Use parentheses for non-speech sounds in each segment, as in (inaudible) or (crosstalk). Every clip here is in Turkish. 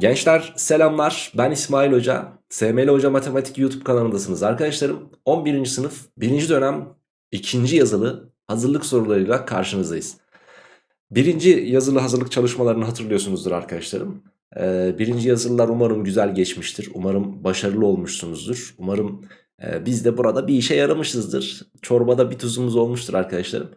Gençler selamlar. Ben İsmail Hoca. SML Hoca Matematik YouTube kanalındasınız arkadaşlarım. 11. sınıf 1. dönem 2. yazılı hazırlık sorularıyla karşınızdayız. Birinci yazılı hazırlık çalışmalarını hatırlıyorsunuzdur arkadaşlarım. Ee, Birinci yazılılar umarım güzel geçmiştir. Umarım başarılı olmuşsunuzdur. Umarım e, biz de burada bir işe yaramışızdır. Çorbada bir tuzumuz olmuştur arkadaşlarım.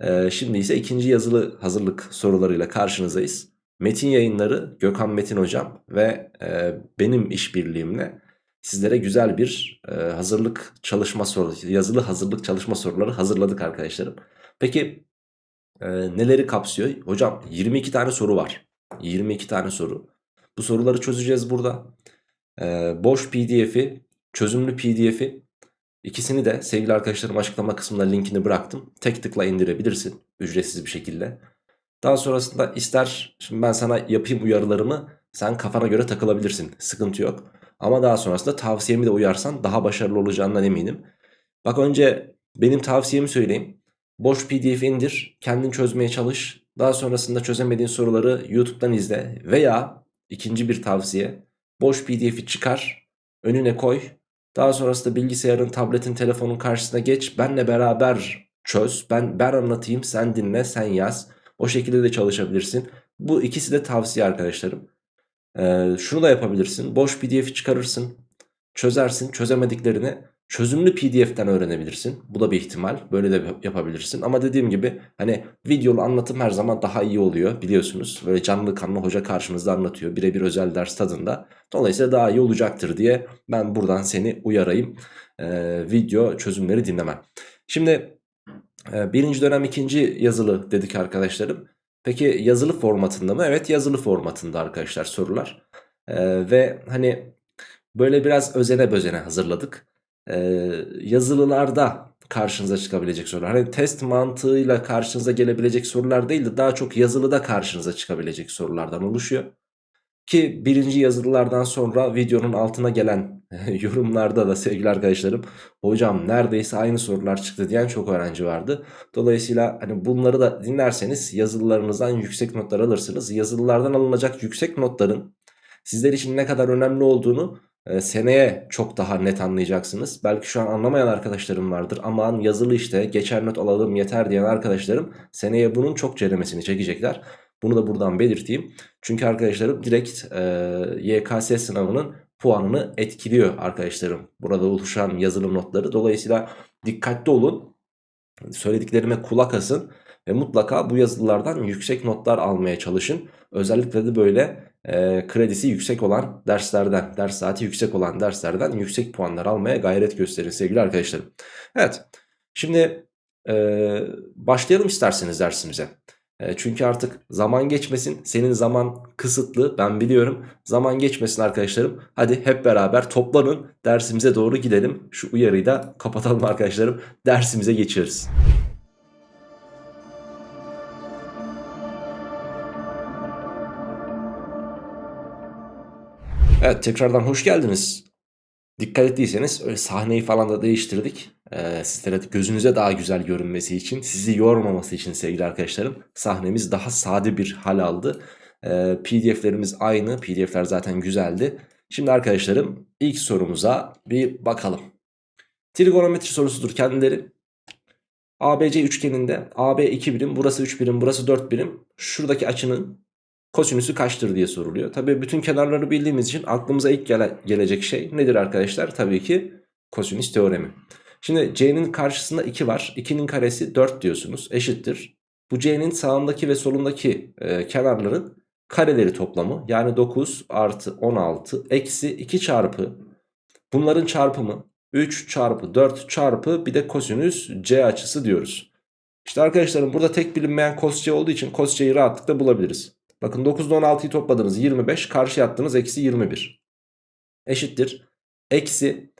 Ee, Şimdi ise ikinci yazılı hazırlık sorularıyla karşınızdayız Metin yayınları Gökhan Metin hocam ve e, benim işbirliğimle sizlere güzel bir e, hazırlık çalışma sorusu, yazılı hazırlık çalışma soruları hazırladık arkadaşlarım. Peki e, neleri kapsıyor? Hocam 22 tane soru var. 22 tane soru. Bu soruları çözeceğiz burada. E, boş pdf'i, çözümlü pdf'i ikisini de sevgili arkadaşlarım açıklama kısmında linkini bıraktım. Tek tıkla indirebilirsin ücretsiz bir şekilde. Daha sonrasında ister şimdi ben sana yapayım uyarılarımı sen kafana göre takılabilirsin. Sıkıntı yok. Ama daha sonrasında tavsiyemi de uyarsan daha başarılı olacağından eminim. Bak önce benim tavsiyemi söyleyeyim. Boş pdf indir, kendin çözmeye çalış. Daha sonrasında çözemediğin soruları YouTube'dan izle. Veya ikinci bir tavsiye. Boş pdf'i çıkar, önüne koy. Daha sonrasında bilgisayarın, tabletin, telefonun karşısına geç. Benle beraber çöz. Ben, ben anlatayım, sen dinle, sen yaz. O şekilde de çalışabilirsin. Bu ikisi de tavsiye arkadaşlarım. Ee, şunu da yapabilirsin. Boş pdf'i çıkarırsın. Çözersin. Çözemediklerini çözümlü pdf'ten öğrenebilirsin. Bu da bir ihtimal. Böyle de yapabilirsin. Ama dediğim gibi hani videolu anlatım her zaman daha iyi oluyor biliyorsunuz. Böyle canlı kanlı hoca karşımızda anlatıyor. Birebir özel ders tadında. Dolayısıyla daha iyi olacaktır diye ben buradan seni uyarayım. Ee, video çözümleri dinlemen. Şimdi birinci dönem ikinci yazılı dedik arkadaşlarım. Peki yazılı formatında mı? Evet yazılı formatında arkadaşlar sorular. Ee, ve hani böyle biraz özene bözene hazırladık. Ee, yazılılarda karşınıza çıkabilecek sorular. Hani test mantığıyla karşınıza gelebilecek sorular değil de daha çok yazılıda karşınıza çıkabilecek sorulardan oluşuyor. Ki birinci yazılılardan sonra videonun altına gelen (laughs) yorumlarda da sevgili arkadaşlarım hocam neredeyse aynı sorular çıktı diyen çok öğrenci vardı. Dolayısıyla hani bunları da dinlerseniz yazılılarınızdan yüksek notlar alırsınız. Yazılılardan alınacak yüksek notların sizler için ne kadar önemli olduğunu e, seneye çok daha net anlayacaksınız. Belki şu an anlamayan arkadaşlarım vardır. Aman yazılı işte geçer not alalım yeter diyen arkadaşlarım seneye bunun çok ceremesini çekecekler. Bunu da buradan belirteyim. Çünkü arkadaşlarım direkt e, YKS sınavının puanını etkiliyor arkadaşlarım. Burada oluşan yazılım notları. Dolayısıyla dikkatli olun. Söylediklerime kulak asın. Ve mutlaka bu yazılılardan yüksek notlar almaya çalışın. Özellikle de böyle e, kredisi yüksek olan derslerden, ders saati yüksek olan derslerden yüksek puanlar almaya gayret gösterin sevgili arkadaşlarım. Evet, şimdi e, başlayalım isterseniz dersimize. E, çünkü artık zaman geçmesin. Senin zaman kısıtlı ben biliyorum. Zaman geçmesin arkadaşlarım. Hadi hep beraber toplanın dersimize doğru gidelim. Şu uyarıyı da kapatalım arkadaşlarım. Dersimize geçiyoruz. Evet tekrardan hoş geldiniz. Dikkat ettiyseniz öyle sahneyi falan da değiştirdik. Ee, sizlere gözünüze daha güzel görünmesi için, sizi yormaması için sevgili arkadaşlarım sahnemiz daha sade bir hal aldı. Ee, PDF'lerimiz aynı. PDF'ler zaten güzeldi. Şimdi arkadaşlarım ilk sorumuza bir bakalım. Trigonometri sorusudur kendileri. ABC üçgeninde AB 2 birim, burası 3 birim, burası 4 birim. Şuradaki açının kosinüsü kaçtır diye soruluyor. Tabii bütün kenarları bildiğimiz için aklımıza ilk gele gelecek şey nedir arkadaşlar? Tabii ki kosinüs teoremi. Şimdi c'nin karşısında 2 var. 2'nin karesi 4 diyorsunuz. Eşittir. Bu c'nin sağındaki ve solundaki e, kenarların kareleri toplamı. Yani 9 artı 16 eksi 2 çarpı bunların çarpımı 3 çarpı 4 çarpı bir de kosinüs c açısı diyoruz. İşte arkadaşlarım burada tek bilinmeyen cos c olduğu için cos c'yi rahatlıkla bulabiliriz. Bakın 9 ile 16'yı topladınız 25 karşı attınız eksi 21 eşittir. Eksi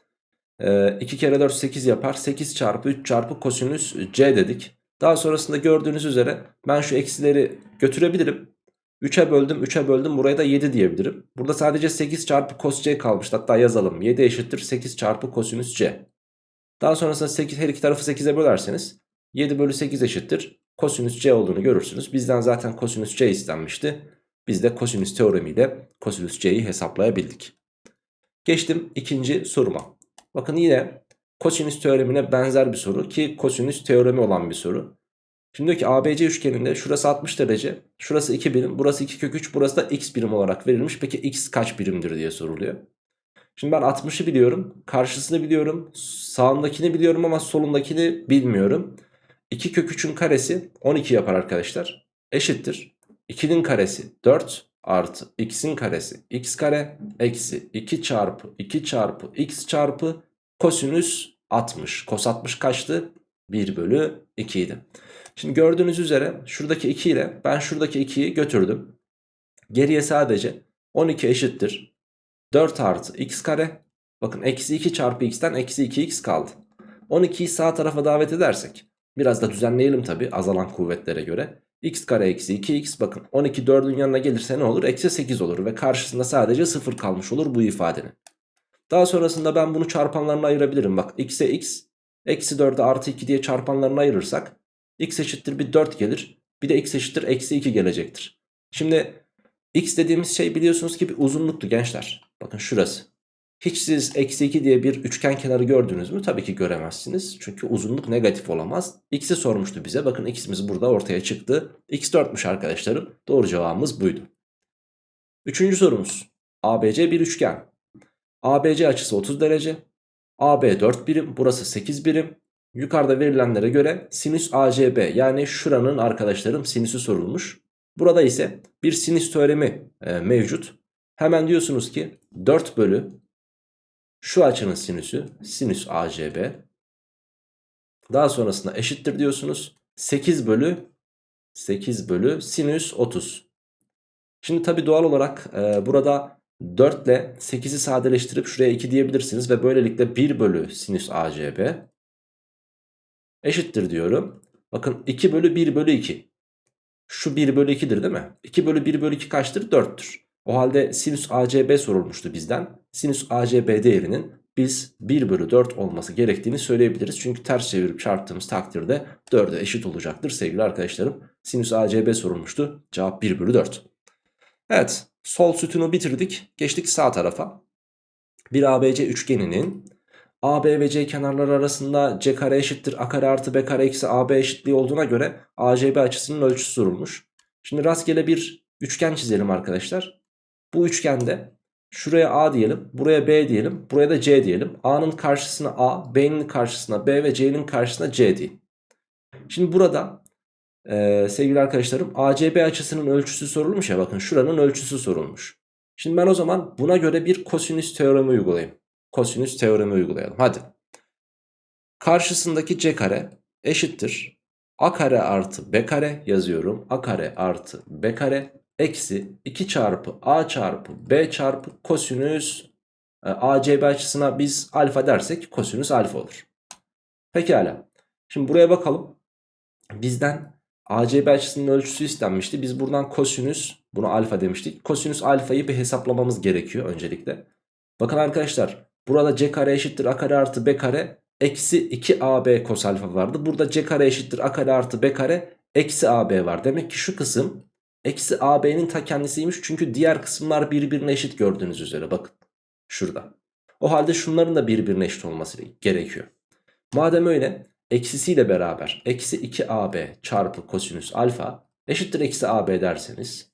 e, 2 kere 4 8 yapar 8 çarpı 3 çarpı kosinüs c dedik. Daha sonrasında gördüğünüz üzere ben şu eksileri götürebilirim. 3'e böldüm 3'e böldüm buraya da 7 diyebilirim. Burada sadece 8 çarpı cos c kalmış hatta yazalım 7 eşittir 8 çarpı kosinüs c. Daha sonrasında 8, her iki tarafı 8'e bölerseniz 7 bölü 8 eşittir kosinüs c olduğunu görürsünüz. Bizden zaten kosinüs c istenmişti. Biz de kosinüs teoremiyle kosinüs c'yi hesaplayabildik. Geçtim ikinci soruma. Bakın yine kosinüs teoremine benzer bir soru ki kosinüs teoremi olan bir soru. Şimdi diyor ki ABC üçgeninde şurası 60 derece, şurası 2 birim, burası 2 kök 3, burası da x birim olarak verilmiş. Peki x kaç birimdir diye soruluyor. Şimdi ben 60'ı biliyorum, karşısını biliyorum, sağındakini biliyorum ama solundakini bilmiyorum. 2 kök 3'ün karesi 12 yapar arkadaşlar. Eşittir. 2'nin karesi 4 artı x'in karesi x kare eksi 2 çarpı 2 çarpı x çarpı kosinüs 60. Kos 60 kaçtı? 1 bölü 2 idi. Şimdi gördüğünüz üzere şuradaki 2 ile ben şuradaki 2'yi götürdüm. Geriye sadece 12 eşittir. 4 artı x kare. Bakın eksi 2 çarpı x'ten eksi 2x kaldı. 12'yi sağ tarafa davet edersek. Biraz da düzenleyelim tabi azalan kuvvetlere göre. x kare eksi 2x bakın 12 4'ün yanına gelirse ne olur? Eksi 8 olur ve karşısında sadece 0 kalmış olur bu ifadenin. Daha sonrasında ben bunu çarpanlarına ayırabilirim. Bak x'e x eksi 4'e artı 2 diye çarpanlarına ayırırsak x eşittir bir 4 gelir. Bir de x eşittir eksi 2 gelecektir. Şimdi x dediğimiz şey biliyorsunuz ki bir uzunluktu gençler. Bakın şurası. Hiç siz eksi 2 diye bir üçgen kenarı gördünüz mü? Tabii ki göremezsiniz. Çünkü uzunluk negatif olamaz. X'i sormuştu bize. Bakın x'imiz burada ortaya çıktı. x 4'müş arkadaşlarım. Doğru cevabımız buydu. Üçüncü sorumuz. ABC bir üçgen. ABC açısı 30 derece. AB 4 birim. Burası 8 birim. Yukarıda verilenlere göre sinüs ACB yani şuranın arkadaşlarım sinüsü sorulmuş. Burada ise bir sinüs teoremi e, mevcut. Hemen diyorsunuz ki 4 bölü şu açının sinüsü sinüs ACB. Daha sonrasında eşittir diyorsunuz. 8 bölü 8 bölü sinüs 30. Şimdi tabi doğal olarak e, burada 4 ile 8'i sadeleştirip şuraya 2 diyebilirsiniz. Ve böylelikle 1 bölü sinüs ACB eşittir diyorum. Bakın 2 bölü 1 bölü 2. Şu 1 bölü 2'dir değil mi? 2 bölü 1 bölü 2 kaçtır? 4'tür. O halde sinüs ACB sorulmuştu bizden. Sinüs ACB değerinin biz 1 bölü 4 olması gerektiğini söyleyebiliriz. Çünkü ters çevirip çarptığımız takdirde 4'e eşit olacaktır sevgili arkadaşlarım. Sinüs ACB sorulmuştu. Cevap 1 bölü 4. Evet sol sütunu bitirdik. Geçtik sağ tarafa. Bir ABC üçgeninin AB ve C kenarları arasında C kare eşittir A kare artı B kare eksi AB eşitliği olduğuna göre ACB açısının ölçüsü sorulmuş. Şimdi rastgele bir üçgen çizelim arkadaşlar. Bu üçgende şuraya A diyelim, buraya B diyelim, buraya da C diyelim. A'nın karşısına A, B'nin karşısına B ve C'nin karşısına C diyeyim. Şimdi burada e, sevgili arkadaşlarım ACB açısının ölçüsü sorulmuş ya bakın şuranın ölçüsü sorulmuş. Şimdi ben o zaman buna göre bir kosinüs teoremi uygulayayım. Kosinüs teoremi uygulayalım. Hadi. Karşısındaki C kare eşittir. A kare artı B kare yazıyorum. A kare artı B kare eksi 2 çarpı a çarpı b çarpı kosinüs e, acb açısına biz alfa dersek kosinüs alfa olur. Pekala. Şimdi buraya bakalım. Bizden acb açısının ölçüsü istenmişti. Biz buradan kosinüs bunu alfa demiştik. Kosinüs alfayı bir hesaplamamız gerekiyor öncelikle. Bakın arkadaşlar burada c kare eşittir a kare artı b kare eksi 2ab kos alfa vardı. Burada c kare eşittir a kare artı b kare eksi ab var. Demek ki şu kısım Eksi AB'nin ta kendisiymiş çünkü diğer kısımlar birbirine eşit gördüğünüz üzere bakın. Şurada. O halde şunların da birbirine eşit olması gerekiyor. Madem öyle eksisiyle beraber eksi 2AB çarpı kosinüs alfa eşittir eksi AB derseniz.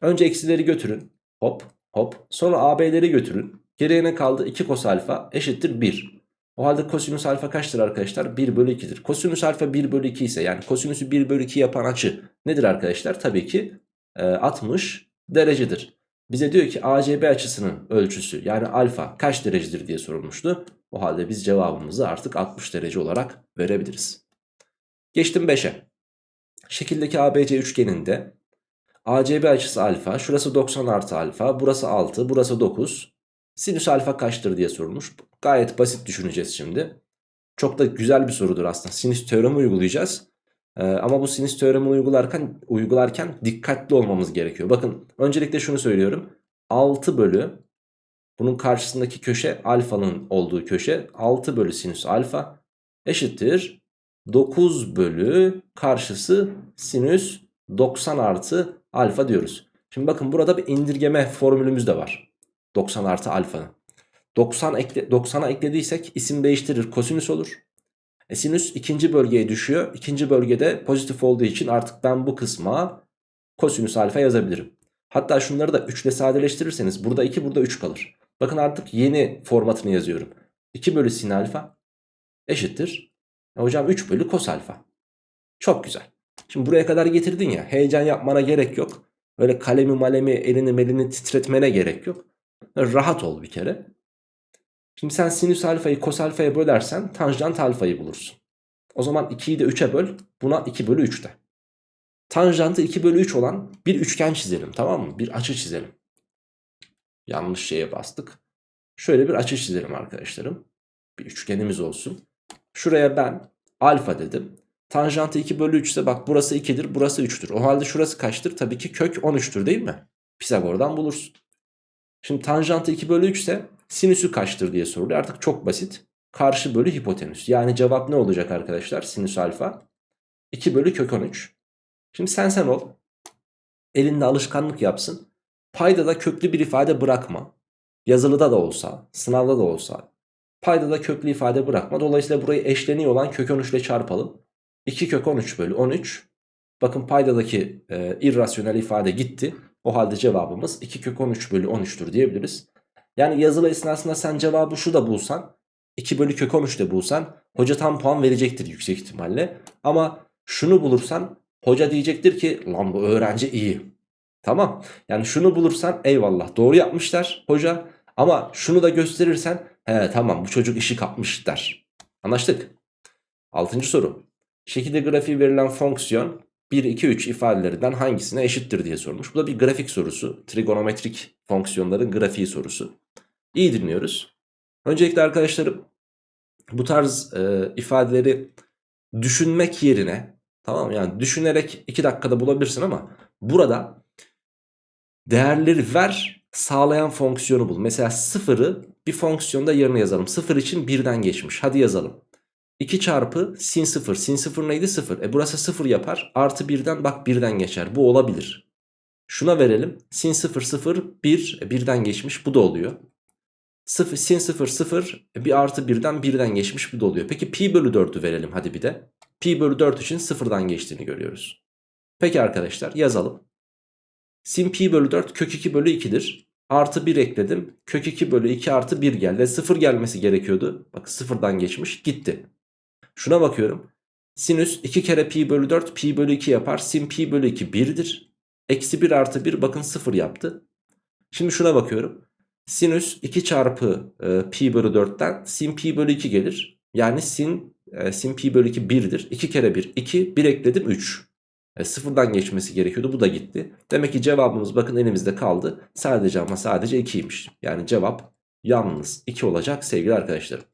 Önce eksileri götürün. Hop hop. Sonra AB'leri götürün. Geriye ne kaldı? 2 kos alfa eşittir 1. O halde kosinüs alfa kaçtır arkadaşlar? 1 bölü 2'dir. Kosinüs alfa 1 bölü 2 ise yani kosinüsü 1 bölü 2 yapan açı nedir arkadaşlar? Tabii ki e, 60 derecedir. Bize diyor ki ACB açısının ölçüsü yani alfa kaç derecedir diye sorulmuştu. O halde biz cevabımızı artık 60 derece olarak verebiliriz. Geçtim 5'e. Şekildeki ABC üçgeninde ACB açısı alfa, şurası 90 artı alfa, burası 6, burası 9. Sinüs alfa kaçtır diye sorulmuş. Gayet basit düşüneceğiz şimdi. Çok da güzel bir sorudur aslında. Sinüs teoremi uygulayacağız. Ee, ama bu sinüs teoremi uygularken, uygularken dikkatli olmamız gerekiyor. Bakın öncelikle şunu söylüyorum. 6 bölü bunun karşısındaki köşe alfanın olduğu köşe 6 bölü sinüs alfa eşittir 9 bölü karşısı sinüs 90 artı alfa diyoruz. Şimdi bakın burada bir indirgeme formülümüz de var. 90 artı alfanın. 90 ekle, 90'a eklediysek isim değiştirir kosinüs olur. E sinüs ikinci bölgeye düşüyor. İkinci bölgede pozitif olduğu için artık ben bu kısma kosinüs alfa yazabilirim. Hatta şunları da 3 ile sadeleştirirseniz burada 2 burada 3 kalır. Bakın artık yeni formatını yazıyorum. 2 bölü sin alfa eşittir. E hocam 3 bölü kos alfa. Çok güzel. Şimdi buraya kadar getirdin ya heyecan yapmana gerek yok. Öyle kalemi malemi elini melini titretmene gerek yok. Rahat ol bir kere. Şimdi sen sinüs alfayı kos alfaya bölersen tanjant alfayı bulursun. O zaman 2'yi de 3'e böl. Buna 2 bölü 3 de. Tanjantı 2 bölü 3 olan bir üçgen çizelim tamam mı? Bir açı çizelim. Yanlış şeye bastık. Şöyle bir açı çizelim arkadaşlarım. Bir üçgenimiz olsun. Şuraya ben alfa dedim. Tanjantı 2 bölü 3 ise bak burası 2'dir burası 3'tür. O halde şurası kaçtır? Tabii ki kök 13'tür değil mi? Pisagor'dan bulursun. Şimdi tanjantı 2 bölü 3 ise sinüsü kaçtır diye soruluyor. Artık çok basit. Karşı bölü hipotenüs. Yani cevap ne olacak arkadaşlar? Sinüs alfa. 2 bölü kök 13. Şimdi sen sen ol. Elinde alışkanlık yapsın. Payda da köklü bir ifade bırakma. Yazılıda da olsa, sınavda da olsa. Payda da köklü ifade bırakma. Dolayısıyla burayı eşleniyor olan kök 13 ile çarpalım. 2 kök 13 bölü 13. Bakın paydadaki e, irrasyonel ifade gitti. O halde cevabımız 2 kök 13 bölü 13'tür diyebiliriz. Yani yazılı esnasında sen cevabı şu da bulsan 2 bölü kök 13 de bulsan hoca tam puan verecektir yüksek ihtimalle. Ama şunu bulursan hoca diyecektir ki lan bu öğrenci iyi. Tamam yani şunu bulursan eyvallah doğru yapmışlar hoca ama şunu da gösterirsen he tamam bu çocuk işi kapmış der. Anlaştık. Altıncı soru. Şekilde grafiği verilen fonksiyon 1, 2, 3 ifadelerinden hangisine eşittir diye sormuş. Bu da bir grafik sorusu. Trigonometrik fonksiyonların grafiği sorusu. İyi dinliyoruz. Öncelikle arkadaşlarım bu tarz e, ifadeleri düşünmek yerine tamam? Yani düşünerek 2 dakikada bulabilirsin ama burada değerleri ver sağlayan fonksiyonu bul. Mesela sıfırı bir fonksiyonda yerine yazalım. Sıfır için birden geçmiş. Hadi yazalım. 2 çarpı sin 0. Sin 0 neydi? 0. E burası 0 yapar. Artı 1'den bak 1'den geçer. Bu olabilir. Şuna verelim. Sin 0 0 1. E 1'den geçmiş. Bu da oluyor. 0, sin 0 0 e bir artı 1'den 1'den geçmiş. Bu da oluyor. Peki pi bölü 4'ü verelim hadi bir de. Pi bölü 4 için 0'dan geçtiğini görüyoruz. Peki arkadaşlar yazalım. Sin pi bölü 4 kök 2 bölü 2'dir. Artı 1 ekledim. Kök 2 bölü 2 artı 1 geldi. 0 gelmesi gerekiyordu. Bak 0'dan geçmiş gitti. Şuna bakıyorum. Sinüs 2 kere pi bölü 4 pi bölü 2 yapar. Sin pi bölü 2 1'dir. Eksi 1 artı 1 bakın 0 yaptı. Şimdi şuna bakıyorum. Sinüs 2 çarpı e, pi bölü 4'ten sin pi bölü 2 gelir. Yani sin, e, sin pi bölü 2 1'dir. 2 kere 1 2 1 ekledim 3. E, sıfırdan geçmesi gerekiyordu bu da gitti. Demek ki cevabımız bakın elimizde kaldı. Sadece ama sadece 2'ymiş. Yani cevap yalnız 2 olacak sevgili arkadaşlarım.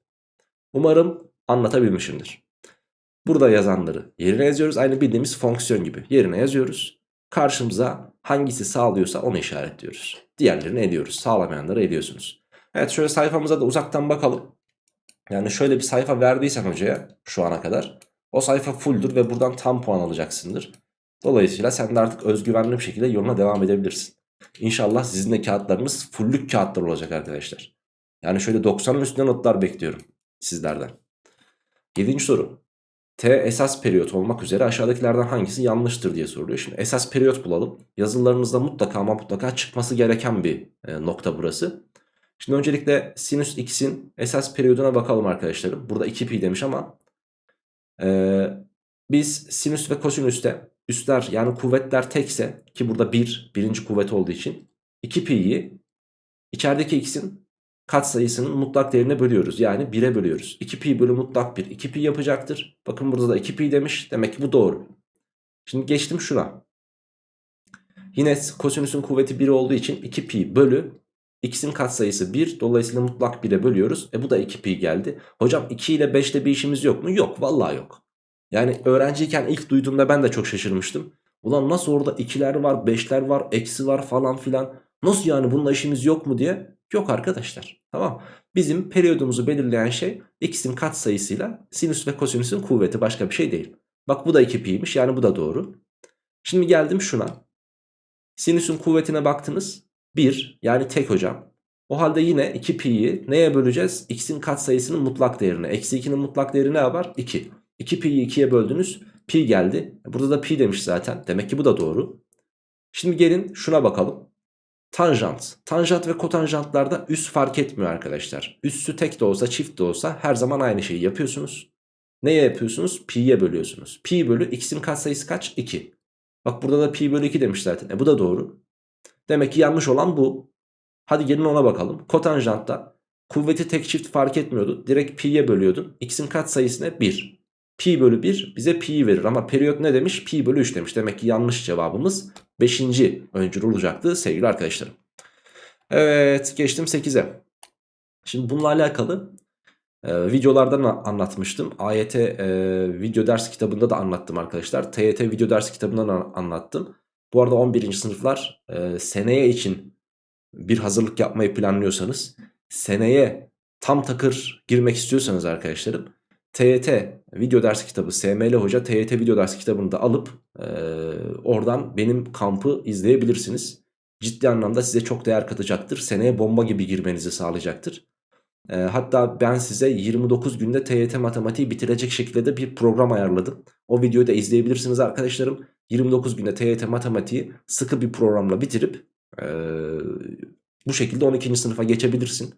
Umarım anlatabilmişimdir. Burada yazanları yerine yazıyoruz. Aynı bildiğimiz fonksiyon gibi yerine yazıyoruz. Karşımıza hangisi sağlıyorsa onu işaretliyoruz. Diğerlerini ediyoruz. Sağlamayanları ediyorsunuz. Evet şöyle sayfamıza da uzaktan bakalım. Yani şöyle bir sayfa verdiysen hocaya şu ana kadar o sayfa fulldur ve buradan tam puan alacaksındır. Dolayısıyla sen de artık özgüvenli bir şekilde yoluna devam edebilirsin. İnşallah sizin de kağıtlarınız fullük kağıtlar olacak arkadaşlar. Yani şöyle 90'ın üstünde notlar bekliyorum sizlerden. 7. soru. T esas periyot olmak üzere aşağıdakilerden hangisi yanlıştır diye soruluyor. Şimdi esas periyot bulalım. Yazılarınızda mutlaka ama mutlaka çıkması gereken bir e, nokta burası. Şimdi öncelikle sinüs x'in esas periyoduna bakalım arkadaşlarım. Burada 2pi demiş ama e, biz sinüs ve kosinüste üstler yani kuvvetler tekse ki burada 1 birinci kuvvet olduğu için 2pi'yi içerideki x'in katsayısının mutlak değerine bölüyoruz. Yani 1'e bölüyoruz. 2pi bölü mutlak 1 2pi yapacaktır. Bakın burada da 2pi demiş. Demek ki bu doğru. Şimdi geçtim şuna. Yine kosinüsün kuvveti 1 olduğu için 2pi bölü x'in katsayısı 1. Dolayısıyla mutlak 1'e bölüyoruz. E bu da 2pi geldi. Hocam 2 ile 5 ile bir işimiz yok mu? Yok. Vallahi yok. Yani öğrenciyken ilk duyduğumda ben de çok şaşırmıştım. Ulan nasıl orada 2'ler var, 5'ler var, eksi var falan filan. Nasıl yani bununla işimiz yok mu diye Yok arkadaşlar. Tamam. Bizim periyodumuzu belirleyen şey x'in katsayısıyla sinüs ve kosinüsün kuvveti başka bir şey değil. Bak bu da 2pi'ymiş yani bu da doğru. Şimdi geldim şuna. Sinüsün kuvvetine baktınız. 1 yani tek hocam. O halde yine 2 pi'yi neye böleceğiz? X'in katsayısının mutlak değerine. Eksi 2'nin mutlak değeri ne yapar? 2. 2 pi'yi 2'ye böldünüz. Pi geldi. Burada da pi demiş zaten. Demek ki bu da doğru. Şimdi gelin şuna bakalım. Tanjant. Tanjant ve kotanjantlarda üst fark etmiyor arkadaşlar. Üssü tek de olsa çift de olsa her zaman aynı şeyi yapıyorsunuz. Neye yapıyorsunuz? Pi'ye bölüyorsunuz. Pi bölü x'in katsayısı kaç? 2. Bak burada da pi bölü 2 demiş zaten. E bu da doğru. Demek ki yanlış olan bu. Hadi gelin ona bakalım. Kotanjantta kuvveti tek çift fark etmiyordu. Direkt pi'ye bölüyordun. X'in katsayısı ne? 1. Pi bölü 1 bize pi'yi verir ama periyot ne demiş? Pi bölü 3 demiş. Demek ki yanlış cevabımız 5. öncül olacaktı sevgili arkadaşlarım. Evet geçtim 8'e. Şimdi bununla alakalı e, videolardan anlatmıştım. AYT e, video ders kitabında da anlattım arkadaşlar. TYT video ders kitabından anlattım. Bu arada 11. sınıflar e, seneye için bir hazırlık yapmayı planlıyorsanız seneye tam takır girmek istiyorsanız arkadaşlarım TYT video ders kitabı SML Hoca TYT video ders kitabını da alıp e, oradan benim kampı izleyebilirsiniz. Ciddi anlamda size çok değer katacaktır. Seneye bomba gibi girmenizi sağlayacaktır. E, hatta ben size 29 günde TYT matematiği bitirecek şekilde de bir program ayarladım. O videoyu da izleyebilirsiniz arkadaşlarım. 29 günde TYT matematiği sıkı bir programla bitirip e, bu şekilde 12. sınıfa geçebilirsin.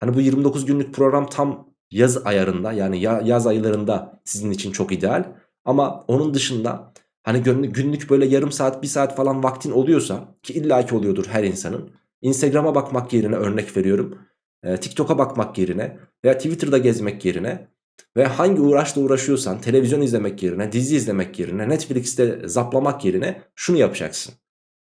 Hani bu 29 günlük program tam yaz ayarında yani yaz aylarında sizin için çok ideal. Ama onun dışında hani günlük böyle yarım saat bir saat falan vaktin oluyorsa ki illaki oluyordur her insanın. Instagram'a bakmak yerine örnek veriyorum. TikTok'a bakmak yerine veya Twitter'da gezmek yerine ve hangi uğraşla uğraşıyorsan televizyon izlemek yerine dizi izlemek yerine Netflix'te zaplamak yerine şunu yapacaksın.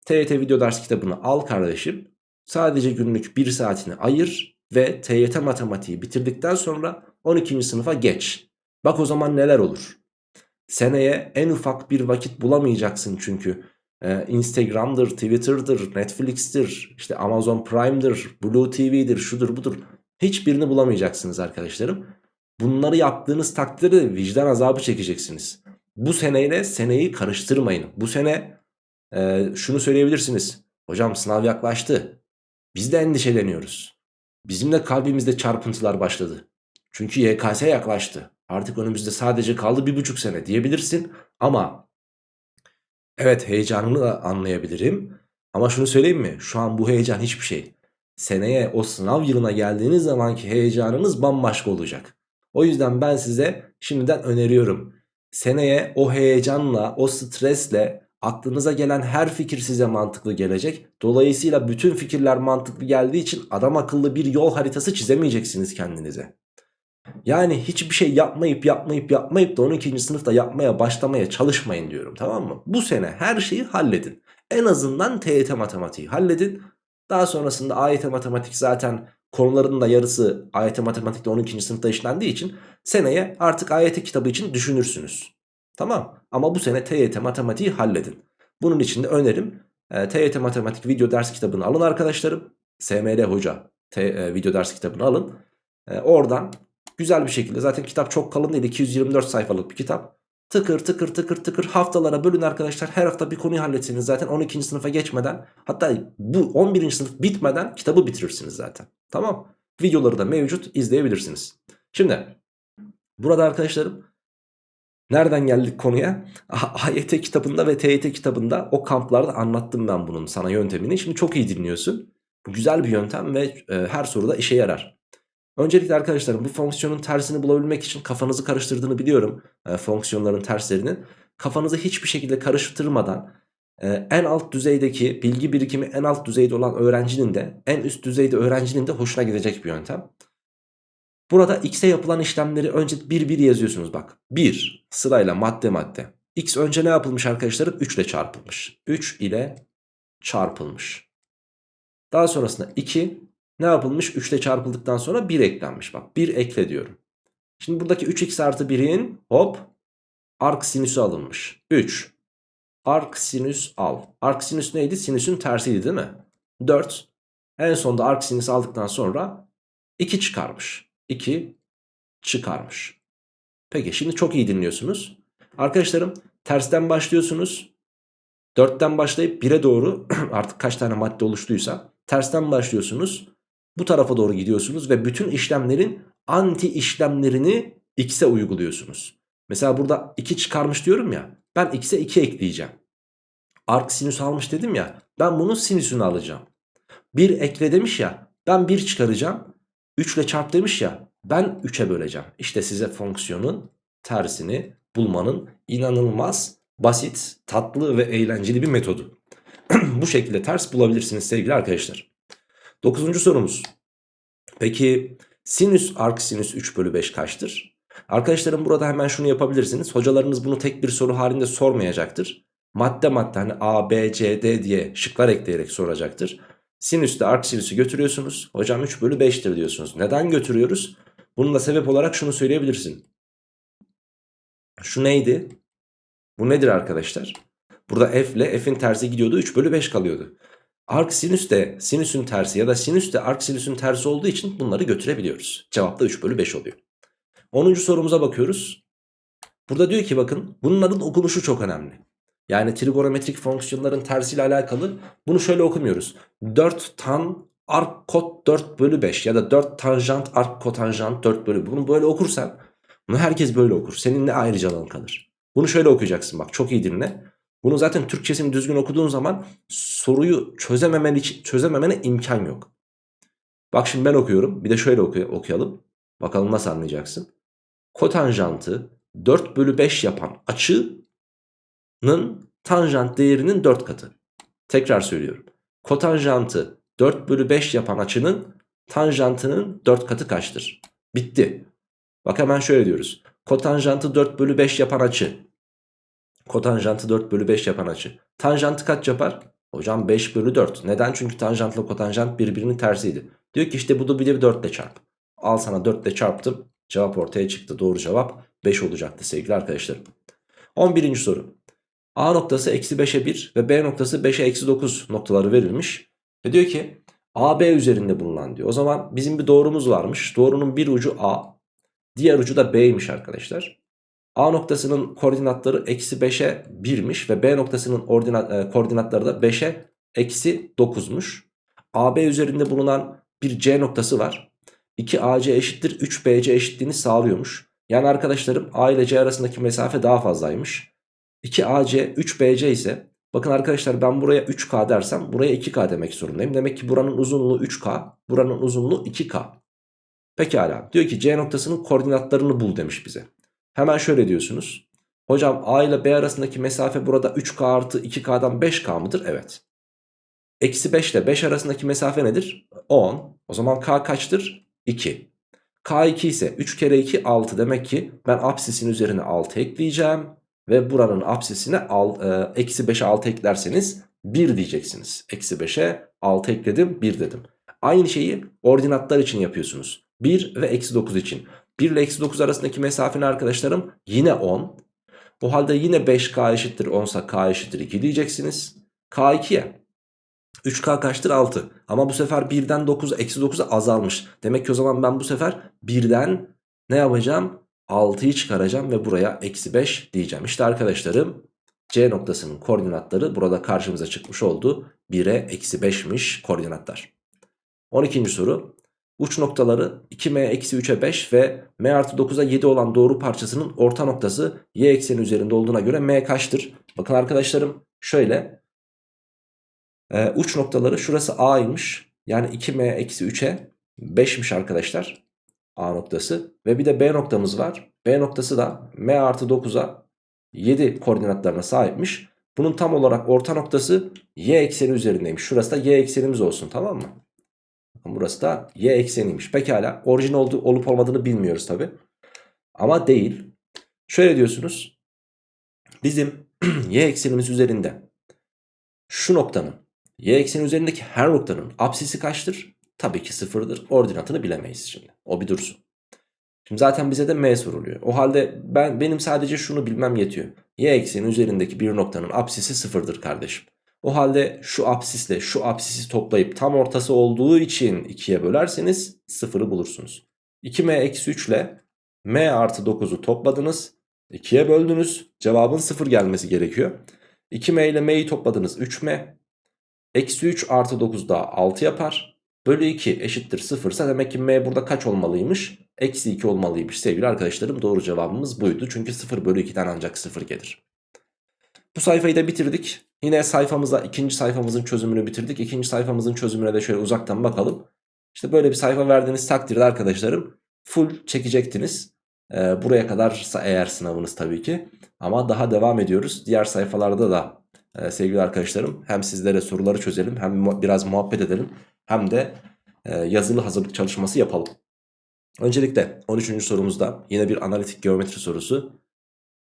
TYT video ders kitabını al kardeşim. Sadece günlük bir saatini ayır ve TYT matematiği bitirdikten sonra 12. sınıfa geç. Bak o zaman neler olur. Seneye en ufak bir vakit bulamayacaksın çünkü. Ee, Instagram'dır, Twitter'dır, Netflix'tir, işte Amazon Prime'dır, Blue TV'dir, şudur budur. Hiçbirini bulamayacaksınız arkadaşlarım. Bunları yaptığınız takdirde vicdan azabı çekeceksiniz. Bu seneyle seneyi karıştırmayın. Bu sene e, şunu söyleyebilirsiniz. Hocam sınav yaklaştı. Biz de endişeleniyoruz. Bizim de kalbimizde çarpıntılar başladı. Çünkü YKS yaklaştı. Artık önümüzde sadece kaldı bir buçuk sene diyebilirsin. Ama evet heyecanını da anlayabilirim. Ama şunu söyleyeyim mi? Şu an bu heyecan hiçbir şey. Seneye o sınav yılına geldiğiniz zamanki heyecanınız bambaşka olacak. O yüzden ben size şimdiden öneriyorum. Seneye o heyecanla, o stresle aklınıza gelen her fikir size mantıklı gelecek. Dolayısıyla bütün fikirler mantıklı geldiği için adam akıllı bir yol haritası çizemeyeceksiniz kendinize. Yani hiçbir şey yapmayıp yapmayıp yapmayıp da 12. sınıfta yapmaya başlamaya çalışmayın diyorum tamam mı? Bu sene her şeyi halledin. En azından TYT matematiği halledin. Daha sonrasında AYT matematik zaten konuların da yarısı AYT matematikte 12. sınıfta işlendiği için seneye artık AYT kitabı için düşünürsünüz. Tamam ama bu sene TYT matematiği halledin. Bunun için de önerim e, TYT matematik video ders kitabını alın arkadaşlarım. SML hoca T, e, video ders kitabını alın. E, oradan güzel bir şekilde zaten kitap çok kalın değil 224 sayfalık bir kitap. Tıkır tıkır tıkır tıkır haftalara bölün arkadaşlar. Her hafta bir konuyu halletsiniz zaten 12. sınıfa geçmeden hatta bu 11. sınıf bitmeden kitabı bitirirsiniz zaten. Tamam. Videoları da mevcut izleyebilirsiniz. Şimdi burada arkadaşlarım Nereden geldik konuya? AYT kitabında ve TYT kitabında o kamplarda anlattım ben bunun sana yöntemini. Şimdi çok iyi dinliyorsun. Bu güzel bir yöntem ve e, her soruda işe yarar. Öncelikle arkadaşlarım bu fonksiyonun tersini bulabilmek için kafanızı karıştırdığını biliyorum. E, fonksiyonların terslerinin. Kafanızı hiçbir şekilde karıştırmadan e, en alt düzeydeki bilgi birikimi en alt düzeyde olan öğrencinin de en üst düzeyde öğrencinin de hoşuna gidecek bir yöntem. Burada x'e yapılan işlemleri önce bir bir yazıyorsunuz bak. 1 sırayla madde madde. x önce ne yapılmış arkadaşlarım? 3 ile çarpılmış. 3 ile çarpılmış. Daha sonrasında 2 ne yapılmış? 3 ile çarpıldıktan sonra 1 eklenmiş. Bak 1 ekle diyorum. Şimdi buradaki 3x artı 1'in hop ark sinüsü alınmış. 3 ark sinüs al. Ark sinüs neydi? Sinüsün tersiydi değil mi? 4 en sonunda ark sinüs aldıktan sonra 2 çıkarmış. 2 çıkarmış. Peki şimdi çok iyi dinliyorsunuz. Arkadaşlarım tersten başlıyorsunuz. 4'ten başlayıp 1'e doğru (clears throat) artık kaç tane madde oluştuysa tersten başlıyorsunuz. Bu tarafa doğru gidiyorsunuz ve bütün işlemlerin anti işlemlerini x'e uyguluyorsunuz. Mesela burada 2 çıkarmış diyorum ya. Ben x'e 2 ekleyeceğim. Ark sinüs almış dedim ya. Ben bunun sinüsünü alacağım. 1 ekle demiş ya. Ben 1 çıkaracağım. 3 ile çarp demiş ya. Ben 3'e böleceğim. İşte size fonksiyonun tersini bulmanın inanılmaz basit, tatlı ve eğlenceli bir metodu. (clears throat) Bu şekilde ters bulabilirsiniz sevgili arkadaşlar. Dokuzuncu sorumuz. Peki sinüs ark sinüs 3 bölü 5 kaçtır? Arkadaşlarım burada hemen şunu yapabilirsiniz. Hocalarınız bunu tek bir soru halinde sormayacaktır. Madde madde hani A, B, C, D diye şıklar ekleyerek soracaktır. Sinüste ark sinüsü götürüyorsunuz. Hocam 3 bölü 5'tir diyorsunuz. Neden götürüyoruz? Bunun da sebep olarak şunu söyleyebilirsin. Şu neydi? Bu nedir arkadaşlar? Burada f ile f'in tersi gidiyordu 3 bölü 5 kalıyordu. Ark sinüs de sinüsün tersi ya da sinüs de ark sinüsün tersi olduğu için bunları götürebiliyoruz. Cevap da 3 bölü 5 oluyor. 10. sorumuza bakıyoruz. Burada diyor ki bakın bunların okunuşu çok önemli. Yani trigonometrik fonksiyonların tersiyle alakalı bunu şöyle okumuyoruz. 4 tan ark kot 4 bölü 5 ya da 4 tanjant ark kotanjant 4 bölü bunu böyle okursan bunu herkes böyle okur. Senin ne ayrıcalığın kalır. Bunu şöyle okuyacaksın bak çok iyi dinle. Bunu zaten Türkçesini düzgün okuduğun zaman soruyu çözememen için çözememene imkan yok. Bak şimdi ben okuyorum. Bir de şöyle oku okuyalım. Bakalım nasıl anlayacaksın. Kotanjantı 4 bölü 5 yapan açının tanjant değerinin 4 katı. Tekrar söylüyorum. Kotanjantı 4 bölü 5 yapan açının tanjantının 4 katı kaçtır? Bitti. Bak hemen şöyle diyoruz. Kotanjantı 4 bölü 5 yapan açı. Kotanjantı 4 bölü 5 yapan açı. Tanjantı kaç yapar? Hocam 5 bölü 4. Neden? Çünkü tanjantla kotanjant birbirinin tersiydi. Diyor ki işte bu da bir de 4 ile çarp. Al sana 4 ile çarptım. Cevap ortaya çıktı. Doğru cevap 5 olacaktı sevgili arkadaşlarım. 11. soru. A noktası eksi 5'e 1 ve B noktası 5'e eksi 9 noktaları verilmiş. Ve diyor ki AB üzerinde bulunan diyor. O zaman bizim bir doğrumuz varmış. Doğrunun bir ucu A. Diğer ucu da B'ymiş arkadaşlar. A noktasının koordinatları eksi 5'e 1'miş ve B noktasının ordinat, e, koordinatları da 5'e eksi 9'muş. AB üzerinde bulunan bir C noktası var. 2AC eşittir 3BC eşitliğini sağlıyormuş. Yani arkadaşlarım A ile C arasındaki mesafe daha fazlaymış. 2AC 3BC ise bakın arkadaşlar ben buraya 3K dersem buraya 2K demek zorundayım. Demek ki buranın uzunluğu 3K buranın uzunluğu 2K. Pekala diyor ki C noktasının koordinatlarını bul demiş bize. Hemen şöyle diyorsunuz. Hocam A ile B arasındaki mesafe burada 3K artı 2K'dan 5K mıdır? Evet. Eksi 5 ile 5 arasındaki mesafe nedir? 10. O zaman K kaçtır? 2. K2 ise 3 kere 2 6 demek ki ben apsisin üzerine 6 ekleyeceğim. Ve buranın apsisine eksi 5'e 6 eklerseniz 1 diyeceksiniz. Eksi 5'e 6 ekledim 1 dedim. Aynı şeyi ordinatlar için yapıyorsunuz. 1 ve eksi 9 için. 1 ile eksi 9 arasındaki mesafeni arkadaşlarım yine 10. O halde yine 5k eşittir 10 ise k eşittir 2 diyeceksiniz. k2'ye 3k kaçtır 6. Ama bu sefer 1'den 9 eksi 9'a azalmış. Demek ki o zaman ben bu sefer 1'den ne yapacağım? 6'yı çıkaracağım ve buraya eksi 5 diyeceğim. İşte arkadaşlarım C noktasının koordinatları burada karşımıza çıkmış oldu. 1'e eksi 5'miş koordinatlar. 12. soru. Uç noktaları 2m eksi 3'e 5 ve m artı 9'a 7 olan doğru parçasının orta noktası y ekseni üzerinde olduğuna göre m kaçtır? Bakın arkadaşlarım şöyle. Ee, uç noktaları şurası a'ymış. Yani 2m eksi 3'e 5'miş arkadaşlar. A noktası. Ve bir de B noktamız var. B noktası da m artı 9'a 7 koordinatlarına sahipmiş. Bunun tam olarak orta noktası y ekseni üzerindeymiş. Şurası da y eksenimiz olsun tamam mı? Burası da y ekseniymiş. Pekala orijin oldu, olup olmadığını bilmiyoruz tabi. Ama değil. Şöyle diyorsunuz. Bizim (clears throat) y eksenimiz üzerinde şu noktanın y ekseni üzerindeki her noktanın apsisi kaçtır? Tabii ki sıfırdır. Ordinatını bilemeyiz şimdi. O bir dursun. Şimdi zaten bize de m soruluyor. O halde ben benim sadece şunu bilmem yetiyor. Y ekseni üzerindeki bir noktanın apsisi sıfırdır kardeşim. O halde şu apsisle şu apsisi toplayıp tam ortası olduğu için 2'ye bölerseniz 0'ı bulursunuz. 2m eksi 3 ile m artı 9'u topladınız. 2'ye böldünüz. Cevabın 0 gelmesi gerekiyor. 2m ile m'yi topladınız 3m. Eksi 3 artı 9 daha 6 yapar. Bölü 2 eşittir 0 ise demek ki m burada kaç olmalıymış? Eksi 2 olmalıymış sevgili arkadaşlarım. Doğru cevabımız buydu. Çünkü 0 bölü 2'den ancak 0 gelir. Bu sayfayı da bitirdik. Yine sayfamıza ikinci sayfamızın çözümünü bitirdik. İkinci sayfamızın çözümüne de şöyle uzaktan bakalım. İşte böyle bir sayfa verdiğiniz takdirde arkadaşlarım full çekecektiniz. Ee, buraya kadarsa eğer sınavınız tabii ki. Ama daha devam ediyoruz. Diğer sayfalarda da e, sevgili arkadaşlarım hem sizlere soruları çözelim hem biraz muhabbet edelim. Hem de e, yazılı hazırlık çalışması yapalım. Öncelikle 13. sorumuzda yine bir analitik geometri sorusu.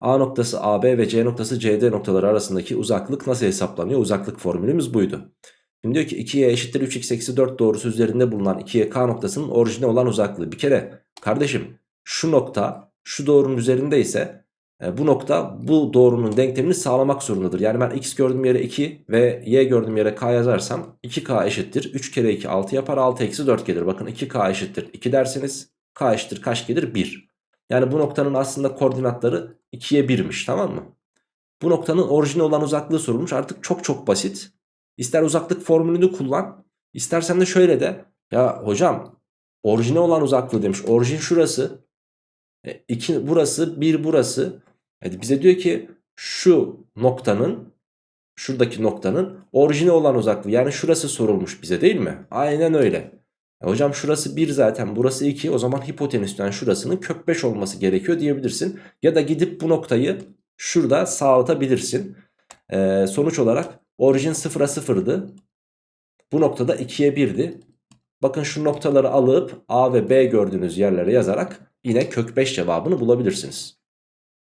A noktası AB ve C noktası CD noktaları arasındaki uzaklık nasıl hesaplanıyor? Uzaklık formülümüz buydu. Şimdi diyor ki 2y eşittir 3x eksi 4 doğrusu üzerinde bulunan 2y noktasının orijine olan uzaklığı. Bir kere kardeşim şu nokta şu doğrunun üzerinde ise bu nokta bu doğrunun denklemini sağlamak zorundadır. Yani ben x gördüğüm yere 2 ve y gördüğüm yere k yazarsam 2k eşittir 3 kere 2 6 yapar 6 eksi 4 gelir. Bakın 2k eşittir 2 derseniz k eşittir kaç gelir 1. Yani bu noktanın aslında koordinatları 2'ye 1'miş tamam mı? Bu noktanın orijine olan uzaklığı sorulmuş artık çok çok basit. İster uzaklık formülünü kullan istersen de şöyle de ya hocam orijine olan uzaklığı demiş. Orijin şurası 2 e, burası 1 burası. Yani bize diyor ki şu noktanın şuradaki noktanın orijine olan uzaklığı yani şurası sorulmuş bize değil mi? Aynen öyle. E hocam şurası 1 zaten burası 2 o zaman hipotenüsten şurasının kök 5 olması gerekiyor diyebilirsin. Ya da gidip bu noktayı şurada sağlatabilirsin. E, sonuç olarak orijin 0'a 0'dı. Bu noktada 2'ye 1'di. Bakın şu noktaları alıp A ve B gördüğünüz yerlere yazarak yine kök 5 cevabını bulabilirsiniz.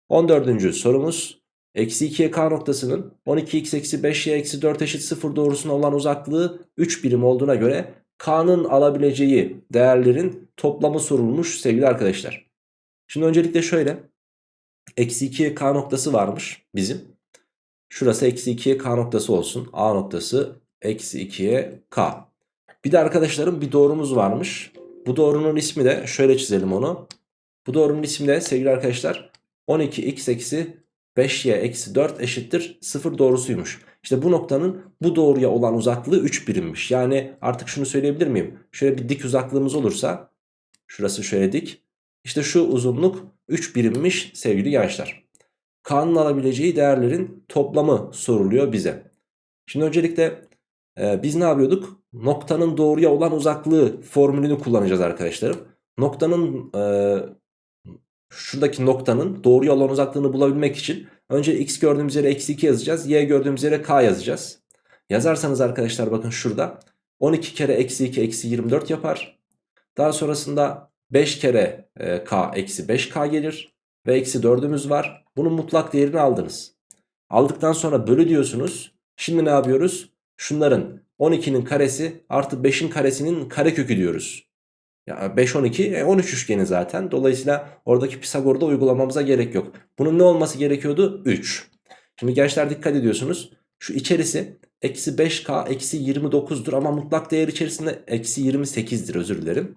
14. sorumuz Eksi 2'ye k noktasının 12x eksi 5y eksi 4 eşit 0 doğrusuna olan uzaklığı 3 birim olduğuna göre K'nın alabileceği değerlerin toplamı sorulmuş sevgili arkadaşlar. Şimdi öncelikle şöyle. Eksi 2'ye K noktası varmış bizim. Şurası eksi 2'ye K noktası olsun. A noktası eksi 2'ye K. Bir de arkadaşlarım bir doğrumuz varmış. Bu doğrunun ismi de şöyle çizelim onu. Bu doğrunun ismi de sevgili arkadaşlar 12x eksi 5y eksi 4 eşittir 0 doğrusuymuş. İşte bu noktanın bu doğruya olan uzaklığı 3 birimmiş. Yani artık şunu söyleyebilir miyim? Şöyle bir dik uzaklığımız olursa şurası şöyle dik. İşte şu uzunluk 3 birimmiş sevgili gençler. K'nın alabileceği değerlerin toplamı soruluyor bize. Şimdi öncelikle e, biz ne yapıyorduk? Noktanın doğruya olan uzaklığı formülünü kullanacağız arkadaşlarım. Noktanın e, şuradaki noktanın doğruya olan uzaklığını bulabilmek için önce x gördüğümüz yere eksi 2 yazacağız. Y gördüğümüz yere k yazacağız. Yazarsanız arkadaşlar bakın şurada 12 kere eksi 2 eksi 24 yapar. Daha sonrasında 5 kere e, k eksi 5k gelir. Ve eksi 4'ümüz var. Bunun mutlak değerini aldınız. Aldıktan sonra bölü diyorsunuz. Şimdi ne yapıyoruz? Şunların 12'nin karesi artı 5'in karesinin karekökü diyoruz. Ya 5 12 e 13 üçgeni zaten. Dolayısıyla oradaki Pisagor'da uygulamamıza gerek yok. Bunun ne olması gerekiyordu? 3. Şimdi gençler dikkat ediyorsunuz. Şu içerisi eksi 5k eksi 29'dur ama mutlak değer içerisinde eksi 28'dir özür dilerim.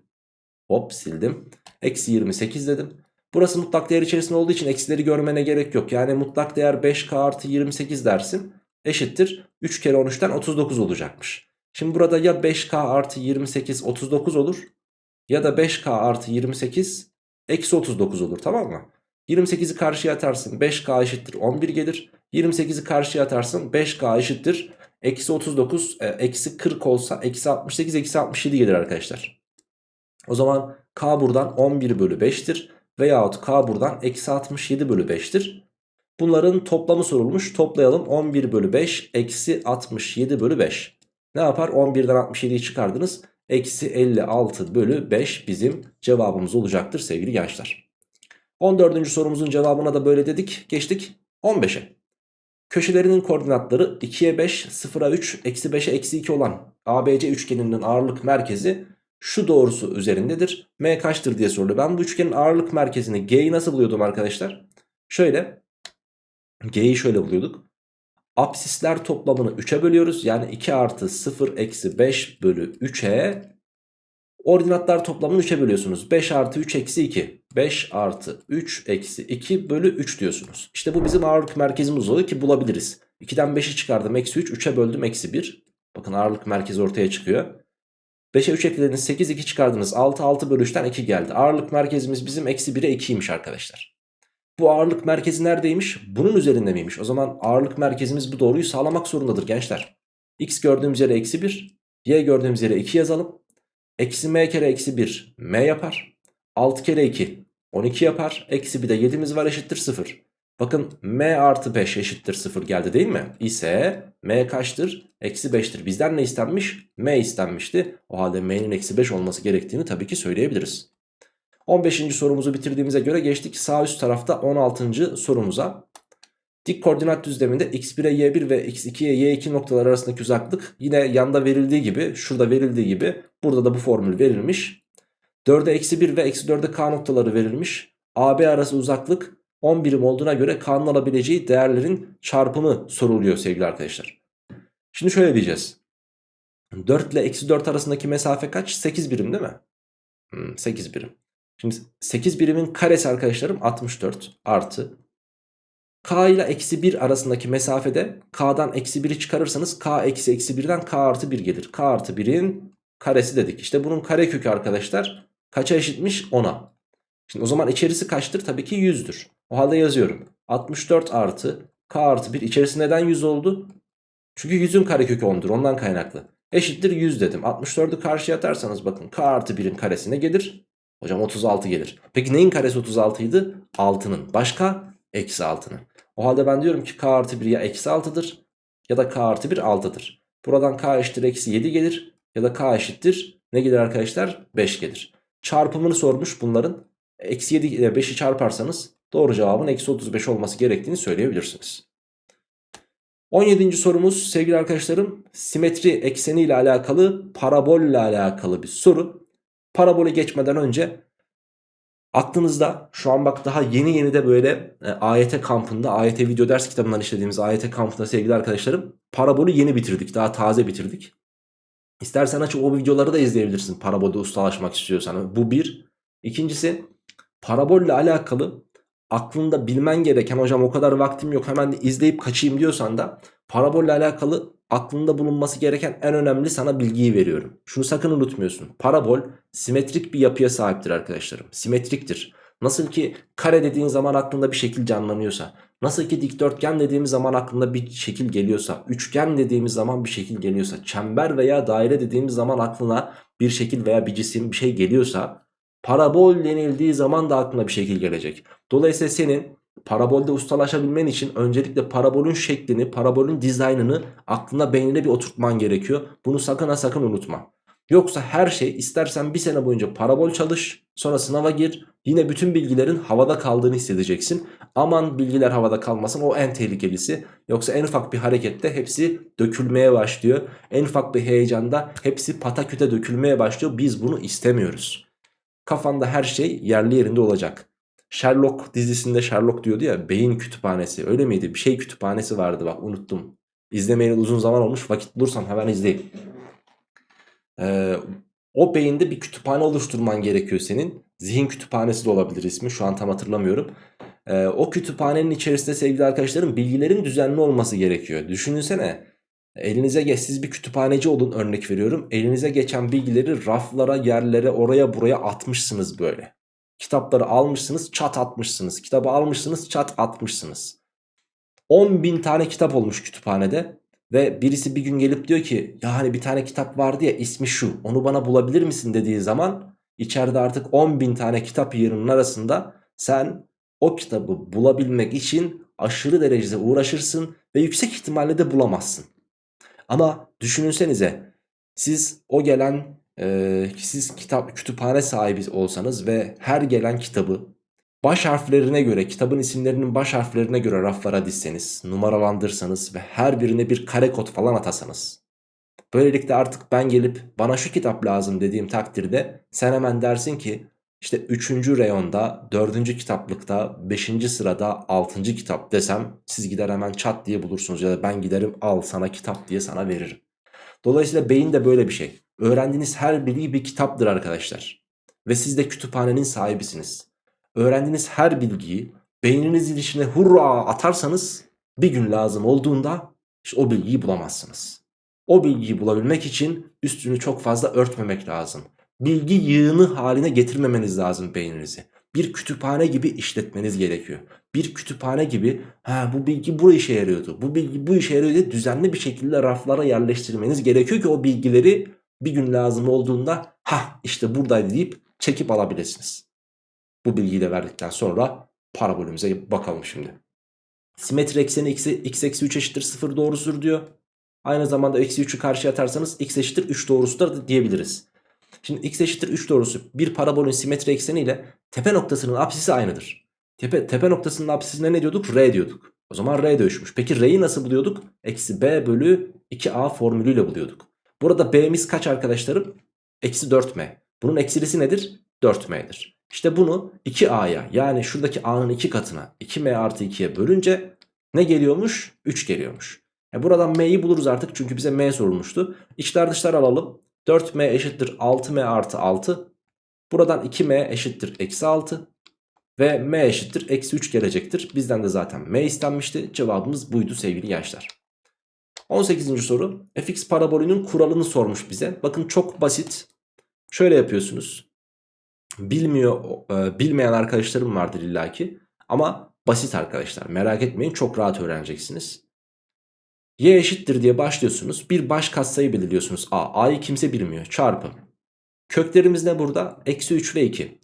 Hop sildim. Eksi 28 dedim. Burası mutlak değer içerisinde olduğu için eksileri görmene gerek yok. Yani mutlak değer 5k artı 28 dersin. Eşittir 3 kere 13'ten 39 olacakmış. Şimdi burada ya 5k artı 28 39 olur ya da 5K artı 28 eksi 39 olur tamam mı? 28'i karşıya atarsın 5K eşittir 11 gelir. 28'i karşıya atarsın 5K eşittir. Eksi 39 e, eksi 40 olsa eksi 68 eksi 67 gelir arkadaşlar. O zaman K buradan 11 bölü 5'tir. Veyahut K buradan eksi 67 bölü 5'tir. Bunların toplamı sorulmuş. Toplayalım 11 bölü 5 eksi 67 bölü 5. Ne yapar? 11'den 67'yi çıkardınız. Eksi 56 bölü 5 bizim cevabımız olacaktır sevgili gençler. 14. sorumuzun cevabına da böyle dedik. Geçtik 15'e. Köşelerinin koordinatları 2'ye 5, 0'a 3, eksi 5'e eksi 2 olan ABC üçgeninin ağırlık merkezi şu doğrusu üzerindedir. M kaçtır diye soruluyor. Ben bu üçgenin ağırlık merkezini G'yi nasıl buluyordum arkadaşlar? Şöyle G'yi şöyle buluyorduk. Apsisler toplamını 3'e bölüyoruz. Yani 2 artı 0 eksi 5 bölü 3'e ordinatlar toplamını 3'e bölüyorsunuz. 5 artı 3 eksi 2. 5 artı 3 eksi 2 bölü 3 diyorsunuz. İşte bu bizim ağırlık merkezimiz oluyor ki bulabiliriz. 2'den 5'i çıkardım eksi 3 3'e böldüm eksi 1. Bakın ağırlık merkezi ortaya çıkıyor. 5'e 3 eklediniz 8 2 çıkardınız 6 6 bölü 3'ten 2 geldi. Ağırlık merkezimiz bizim eksi 1'e 2'ymiş arkadaşlar. Bu ağırlık merkezi neredeymiş? Bunun üzerinde miymiş? O zaman ağırlık merkezimiz bu doğruyu sağlamak zorundadır gençler. X gördüğümüz yere eksi 1. Y gördüğümüz yere 2 yazalım. Eksi m kere eksi 1 m yapar. 6 kere 2 12 yapar. Eksi bir de 7'miz var eşittir 0. Bakın m artı 5 eşittir 0 geldi değil mi? İse m kaçtır? Eksi 5'tir. Bizden ne istenmiş? m istenmişti. O halde m'nin eksi 5 olması gerektiğini tabii ki söyleyebiliriz. 15. sorumuzu bitirdiğimize göre geçtik sağ üst tarafta 16. sorumuza. Dik koordinat düzleminde x1'e y1 ve x2'ye y2 noktalar arasındaki uzaklık yine yanda verildiği gibi şurada verildiği gibi burada da bu formül verilmiş. 4'e eksi 1 ve eksi 4'e k noktaları verilmiş. AB arası uzaklık 10 birim olduğuna göre k'nın alabileceği değerlerin çarpımı soruluyor sevgili arkadaşlar. Şimdi şöyle diyeceğiz. 4 ile eksi 4 arasındaki mesafe kaç? 8 birim değil mi? Hmm, 8 birim. Şimdi 8 birimin karesi arkadaşlarım 64 artı k ile eksi 1 arasındaki mesafede k'dan eksi 1'i çıkarırsanız k eksi eksi 1'den k artı 1 gelir. k artı 1'in karesi dedik. İşte bunun kare kökü arkadaşlar kaça eşitmiş? 10'a. Şimdi o zaman içerisi kaçtır? Tabii ki 100'dür. O halde yazıyorum. 64 artı k artı 1 içerisi neden 100 oldu? Çünkü 100'ün karekökü 10'dur ondan kaynaklı. Eşittir 100 dedim. 64'ü karşıya atarsanız bakın k artı 1'in karesine gelir. Hocam 36 gelir. Peki neyin karesi 36 idi? 6'nın. Başka? Eksi 6'nın. O halde ben diyorum ki k artı 1 ya eksi 6'dır ya da k artı 1 6'dır. Buradan k eşittir eksi 7 gelir ya da k eşittir ne gelir arkadaşlar? 5 gelir. Çarpımını sormuş bunların. Eksi 7 ile 5'i çarparsanız doğru cevabın eksi 35 olması gerektiğini söyleyebilirsiniz. 17. sorumuz sevgili arkadaşlarım simetri ekseni ile alakalı parabol ile alakalı bir soru. Parabole geçmeden önce aklınızda şu an bak daha yeni yeni de böyle e, AYT kampında AYT video ders kitabından işlediğimiz AYT kampında sevgili arkadaşlarım parabolü yeni bitirdik daha taze bitirdik. İstersen açıp o videoları da izleyebilirsin parabolde ustalaşmak istiyorsan bu bir. İkincisi parabolle alakalı aklında bilmen gereken hocam o kadar vaktim yok hemen izleyip kaçayım diyorsan da parabolle alakalı aklında bulunması gereken en önemli sana bilgiyi veriyorum. Şunu sakın unutmuyorsun. Parabol simetrik bir yapıya sahiptir arkadaşlarım. Simetriktir. Nasıl ki kare dediğin zaman aklında bir şekil canlanıyorsa, nasıl ki dikdörtgen dediğimiz zaman aklında bir şekil geliyorsa, üçgen dediğimiz zaman bir şekil geliyorsa, çember veya daire dediğimiz zaman aklına bir şekil veya bir cisim bir şey geliyorsa, parabol denildiği zaman da aklına bir şekil gelecek. Dolayısıyla senin parabolde ustalaşabilmen için öncelikle parabolün şeklini, parabolün dizaynını aklına beynine bir oturtman gerekiyor. Bunu sakın ha sakın unutma. Yoksa her şey istersen bir sene boyunca parabol çalış sonra sınava gir yine bütün bilgilerin havada kaldığını hissedeceksin. Aman bilgiler havada kalmasın o en tehlikelisi. Yoksa en ufak bir harekette hepsi dökülmeye başlıyor. En ufak bir heyecanda hepsi pataküte dökülmeye başlıyor. Biz bunu istemiyoruz. Kafanda her şey yerli yerinde olacak. Sherlock dizisinde Sherlock diyordu ya beyin kütüphanesi öyle miydi? Bir şey kütüphanesi vardı bak unuttum. İzlemeyeli uzun zaman olmuş vakit bulursam hemen izleyin. Ee, o beyinde bir kütüphane oluşturman gerekiyor senin. Zihin kütüphanesi de olabilir ismi şu an tam hatırlamıyorum. Ee, o kütüphanenin içerisinde sevgili arkadaşlarım bilgilerin düzenli olması gerekiyor. Düşünsene elinize geç siz bir kütüphaneci olun örnek veriyorum. Elinize geçen bilgileri raflara yerlere oraya buraya atmışsınız böyle. Kitapları almışsınız çat atmışsınız. Kitabı almışsınız çat atmışsınız. 10 bin tane kitap olmuş kütüphanede. Ve birisi bir gün gelip diyor ki ya hani bir tane kitap vardı ya ismi şu onu bana bulabilir misin dediği zaman içeride artık 10 bin tane kitap yerinin arasında sen o kitabı bulabilmek için aşırı derecede uğraşırsın ve yüksek ihtimalle de bulamazsın. Ama düşününsenize siz o gelen e, siz kitap kütüphane sahibi olsanız ve her gelen kitabı baş harflerine göre kitabın isimlerinin baş harflerine göre raflara dizseniz numaralandırsanız ve her birine bir kare kod falan atasanız böylelikle artık ben gelip bana şu kitap lazım dediğim takdirde sen hemen dersin ki işte 3. reyonda 4. kitaplıkta 5. sırada 6. kitap desem siz gider hemen çat diye bulursunuz ya da ben giderim al sana kitap diye sana veririm. Dolayısıyla beyin de böyle bir şey. Öğrendiğiniz her bilgi bir kitaptır arkadaşlar. Ve siz de kütüphanenin sahibisiniz. Öğrendiğiniz her bilgiyi beyninizin içine hurra atarsanız bir gün lazım olduğunda İşte o bilgiyi bulamazsınız. O bilgiyi bulabilmek için üstünü çok fazla örtmemek lazım. Bilgi yığını haline getirmemeniz lazım beyninizi. Bir kütüphane gibi işletmeniz gerekiyor. Bir kütüphane gibi ha bu bilgi bu işe yarıyordu. Bu bilgi bu işe yarıyordu düzenli bir şekilde raflara yerleştirmeniz gerekiyor ki o bilgileri bir gün lazım olduğunda ha işte buradaydı deyip çekip alabilirsiniz. Bu bilgiyi de verdikten sonra parabolümüze bakalım şimdi. Simetri ekseni x, x eksi 3 eşittir 0 doğrusudur diyor. Aynı zamanda eksi 3'ü karşıya atarsanız x eşittir 3 doğrusudur diyebiliriz. Şimdi x eşittir 3 doğrusu bir parabolün simetri ekseni ile tepe noktasının apsisi aynıdır. Tepe, tepe noktasının apsisine ne diyorduk? R diyorduk. O zaman R dönüşmüş. Peki R'yi nasıl buluyorduk? Eksi B bölü 2A formülüyle buluyorduk. Burada B'miz kaç arkadaşlarım? Eksi 4M. Bunun eksilisi nedir? 4M'dir. İşte bunu 2A'ya yani şuradaki A'nın 2 katına 2M artı 2'ye bölünce ne geliyormuş? 3 geliyormuş. E buradan M'yi buluruz artık çünkü bize M sorulmuştu. İçler dışlar alalım. 4M eşittir 6M artı 6. Buradan 2M eşittir eksi 6. Ve M eşittir eksi 3 gelecektir. Bizden de zaten M istenmişti. Cevabımız buydu sevgili gençler. 18. soru. fx parabolünün kuralını sormuş bize. Bakın çok basit. Şöyle yapıyorsunuz. Bilmiyor, e, bilmeyen arkadaşlarım vardır illaki. Ama basit arkadaşlar. Merak etmeyin çok rahat öğreneceksiniz. Y eşittir diye başlıyorsunuz. Bir baş katsayı belirliyorsunuz. A. A'yı kimse bilmiyor. Çarpı. Köklerimiz ne burada? Eksi 3 ve 2.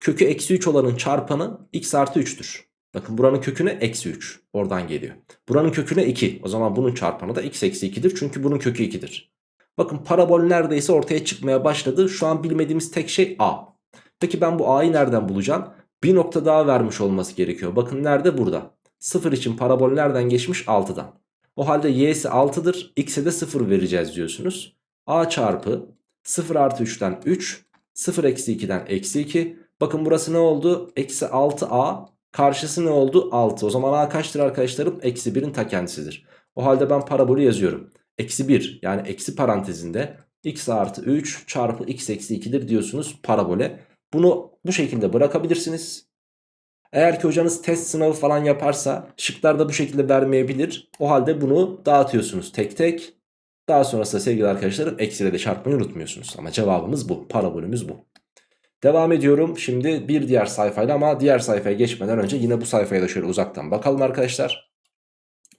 Kökü eksi 3 olanın çarpanı x artı 3'tür. Bakın buranın köküne eksi 3. Oradan geliyor. Buranın köküne 2. O zaman bunun çarpanı da x eksi 2'dir. Çünkü bunun kökü 2'dir. Bakın parabol neredeyse ortaya çıkmaya başladı. Şu an bilmediğimiz tek şey a. Peki ben bu a'yı nereden bulacağım? Bir nokta daha vermiş olması gerekiyor. Bakın nerede? Burada. 0 için parabol nereden geçmiş? 6'dan. O halde y'si 6'dır. X'e de 0 vereceğiz diyorsunuz. A çarpı 0 artı 3'ten 3. 0 eksi 2'den eksi 2. Bakın burası ne oldu? Eksi 6a. Karşısı ne oldu? 6. O zaman a kaçtır arkadaşlarım? Eksi 1'in ta kendisidir. O halde ben parabolü yazıyorum. Eksi 1 yani eksi parantezinde x artı 3 çarpı x eksi 2'dir diyorsunuz parabole. Bunu bu şekilde bırakabilirsiniz. Eğer ki hocanız test sınavı falan yaparsa şıklarda bu şekilde vermeyebilir. O halde bunu dağıtıyorsunuz tek tek. Daha sonrasında sevgili arkadaşlarım eksiyle de çarpmayı unutmuyorsunuz. Ama cevabımız bu. Parabolümüz bu. Devam ediyorum şimdi bir diğer sayfayla ama diğer sayfaya geçmeden önce yine bu sayfaya da şöyle uzaktan bakalım arkadaşlar.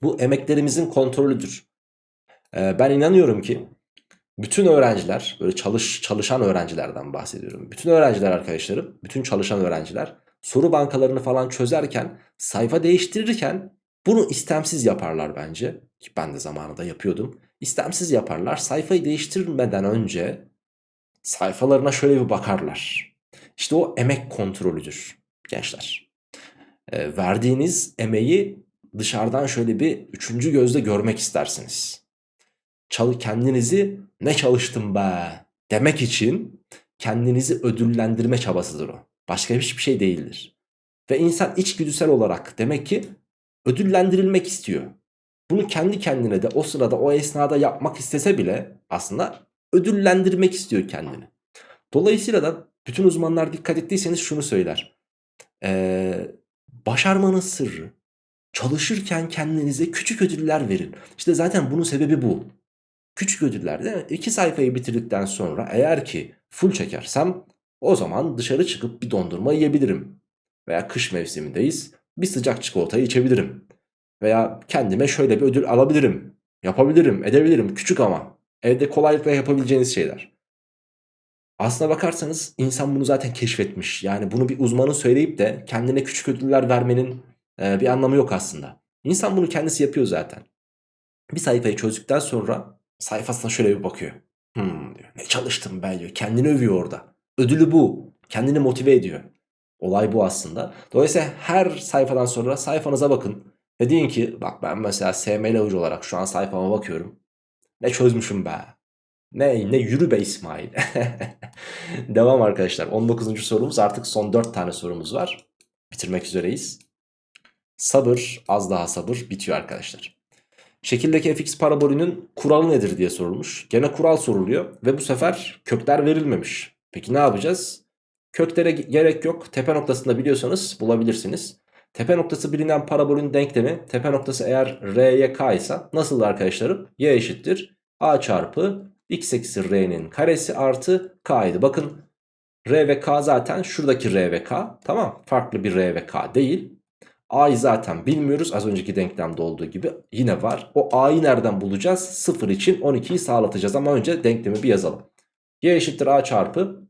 Bu emeklerimizin kontrolüdür. Ee, ben inanıyorum ki bütün öğrenciler böyle çalış çalışan öğrencilerden bahsediyorum. Bütün öğrenciler arkadaşlarım, bütün çalışan öğrenciler soru bankalarını falan çözerken, sayfa değiştirirken bunu istemsiz yaparlar bence. Ki ben de zamanında yapıyordum. İstemsiz yaparlar. Sayfayı değiştirmeden önce sayfalarına şöyle bir bakarlar. İşte o emek kontrolüdür gençler. E, verdiğiniz emeği dışarıdan şöyle bir üçüncü gözle görmek istersiniz. Çal kendinizi ne çalıştım be demek için kendinizi ödüllendirme çabasıdır o. Başka hiçbir şey değildir. Ve insan içgüdüsel olarak demek ki ödüllendirilmek istiyor. Bunu kendi kendine de o sırada o esnada yapmak istese bile aslında ödüllendirmek istiyor kendini. Dolayısıyla da bütün uzmanlar dikkat ettiyseniz şunu söyler. Ee, başarmanın sırrı çalışırken kendinize küçük ödüller verin. İşte zaten bunun sebebi bu. Küçük ödüller değil mi? İki sayfayı bitirdikten sonra eğer ki full çekersem o zaman dışarı çıkıp bir dondurma yiyebilirim. Veya kış mevsimindeyiz bir sıcak çikolatayı içebilirim. Veya kendime şöyle bir ödül alabilirim. Yapabilirim, edebilirim. Küçük ama. Evde kolaylıkla yapabileceğiniz şeyler. Aslına bakarsanız insan bunu zaten keşfetmiş. Yani bunu bir uzmanın söyleyip de kendine küçük ödüller vermenin e, bir anlamı yok aslında. İnsan bunu kendisi yapıyor zaten. Bir sayfayı çözdükten sonra sayfasına şöyle bir bakıyor. Hmm diyor. Ne çalıştım ben diyor. Kendini övüyor orada. Ödülü bu. Kendini motive ediyor. Olay bu aslında. Dolayısıyla her sayfadan sonra sayfanıza bakın. Ve deyin ki bak ben mesela SML hoca olarak şu an sayfama bakıyorum. Ne çözmüşüm be. Ne, ne yürü be İsmail. (laughs) Devam arkadaşlar. 19. sorumuz artık son 4 tane sorumuz var. Bitirmek üzereyiz. Sabır az daha sabır bitiyor arkadaşlar. Şekildeki fx parabolünün kuralı nedir diye sorulmuş. Gene kural soruluyor ve bu sefer kökler verilmemiş. Peki ne yapacağız? Köklere gerek yok. Tepe noktasında biliyorsanız bulabilirsiniz. Tepe noktası bilinen parabolün denklemi tepe noktası eğer r'ye k ise nasıl arkadaşlarım? y eşittir a çarpı x eksi r'nin karesi artı k'ydı. Bakın r ve k zaten şuradaki r ve k tamam farklı bir r ve k değil. A'yı zaten bilmiyoruz az önceki denklemde olduğu gibi yine var. O A'yı nereden bulacağız? 0 için 12'yi sağlatacağız ama önce denklemi bir yazalım. Y eşittir A çarpı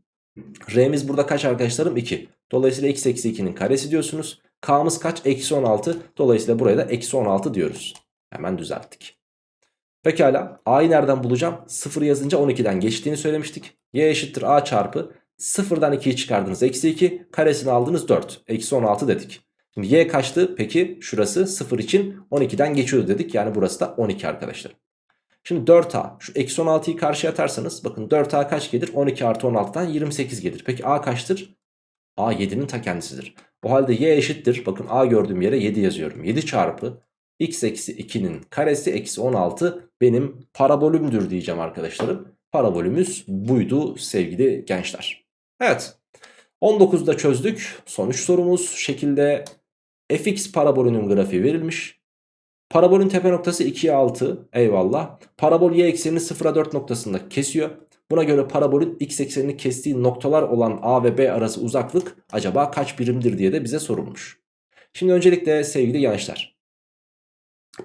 R'miz burada kaç arkadaşlarım? 2. Dolayısıyla x eksi 2'nin karesi diyorsunuz. K'mız kaç? Eksi 16. Dolayısıyla buraya da eksi 16 diyoruz. Hemen düzelttik. Pekala A'yı nereden bulacağım? 0 yazınca 12'den geçtiğini söylemiştik. Y eşittir A çarpı 0'dan 2'yi çıkardınız. Eksi 2 karesini aldınız 4. Eksi 16 dedik. Şimdi y kaçtı? Peki şurası 0 için 12'den geçiyordu dedik. Yani burası da 12 arkadaşlar. Şimdi 4a şu eksi 16'yı karşıya atarsanız bakın 4a kaç gelir? 12 artı 16'dan 28 gelir. Peki a kaçtır? a 7'nin ta kendisidir. O halde y eşittir. Bakın a gördüğüm yere 7 yazıyorum. 7 çarpı x eksi 2'nin karesi eksi 16 benim parabolümdür diyeceğim arkadaşlarım. Parabolümüz buydu sevgili gençler. Evet 19'da çözdük. Sonuç sorumuz şekilde fx parabolünün grafiği verilmiş. Parabolün tepe noktası 2'ye 6 eyvallah. Parabol y eksenini 0'a 4 noktasında kesiyor. Buna göre parabolün x eksenini kestiği noktalar olan a ve b arası uzaklık acaba kaç birimdir diye de bize sorulmuş. Şimdi öncelikle sevgili gençler.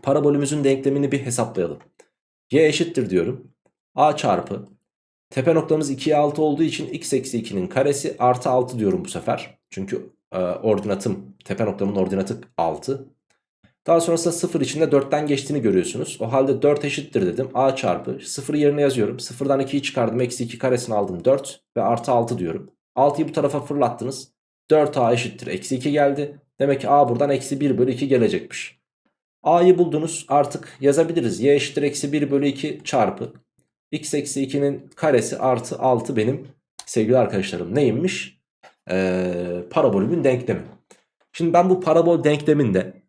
Parabolümüzün denklemini bir hesaplayalım. y eşittir diyorum. a çarpı tepe noktamız 2'ye 6 olduğu için x eksi 2'nin karesi artı 6 diyorum bu sefer. Çünkü e, ordinatım tepe noktamın ordinatı 6. Daha sonrasında 0 içinde 4'ten geçtiğini görüyorsunuz. O halde 4 eşittir dedim. A çarpı 0 yerine yazıyorum. 0'dan 2'yi çıkardım. Eksi 2 karesini aldım 4 ve artı 6 diyorum. 6'yı bu tarafa fırlattınız. 4A eşittir. Eksi 2 geldi. Demek ki A buradan eksi 1 bölü 2 gelecekmiş. A'yı buldunuz artık yazabiliriz. Y eşittir eksi 1 bölü 2 çarpı. X eksi 2'nin karesi artı 6 benim sevgili arkadaşlarım neymiş? Ee, parabolümün denklemi. Şimdi ben bu parabol denkleminde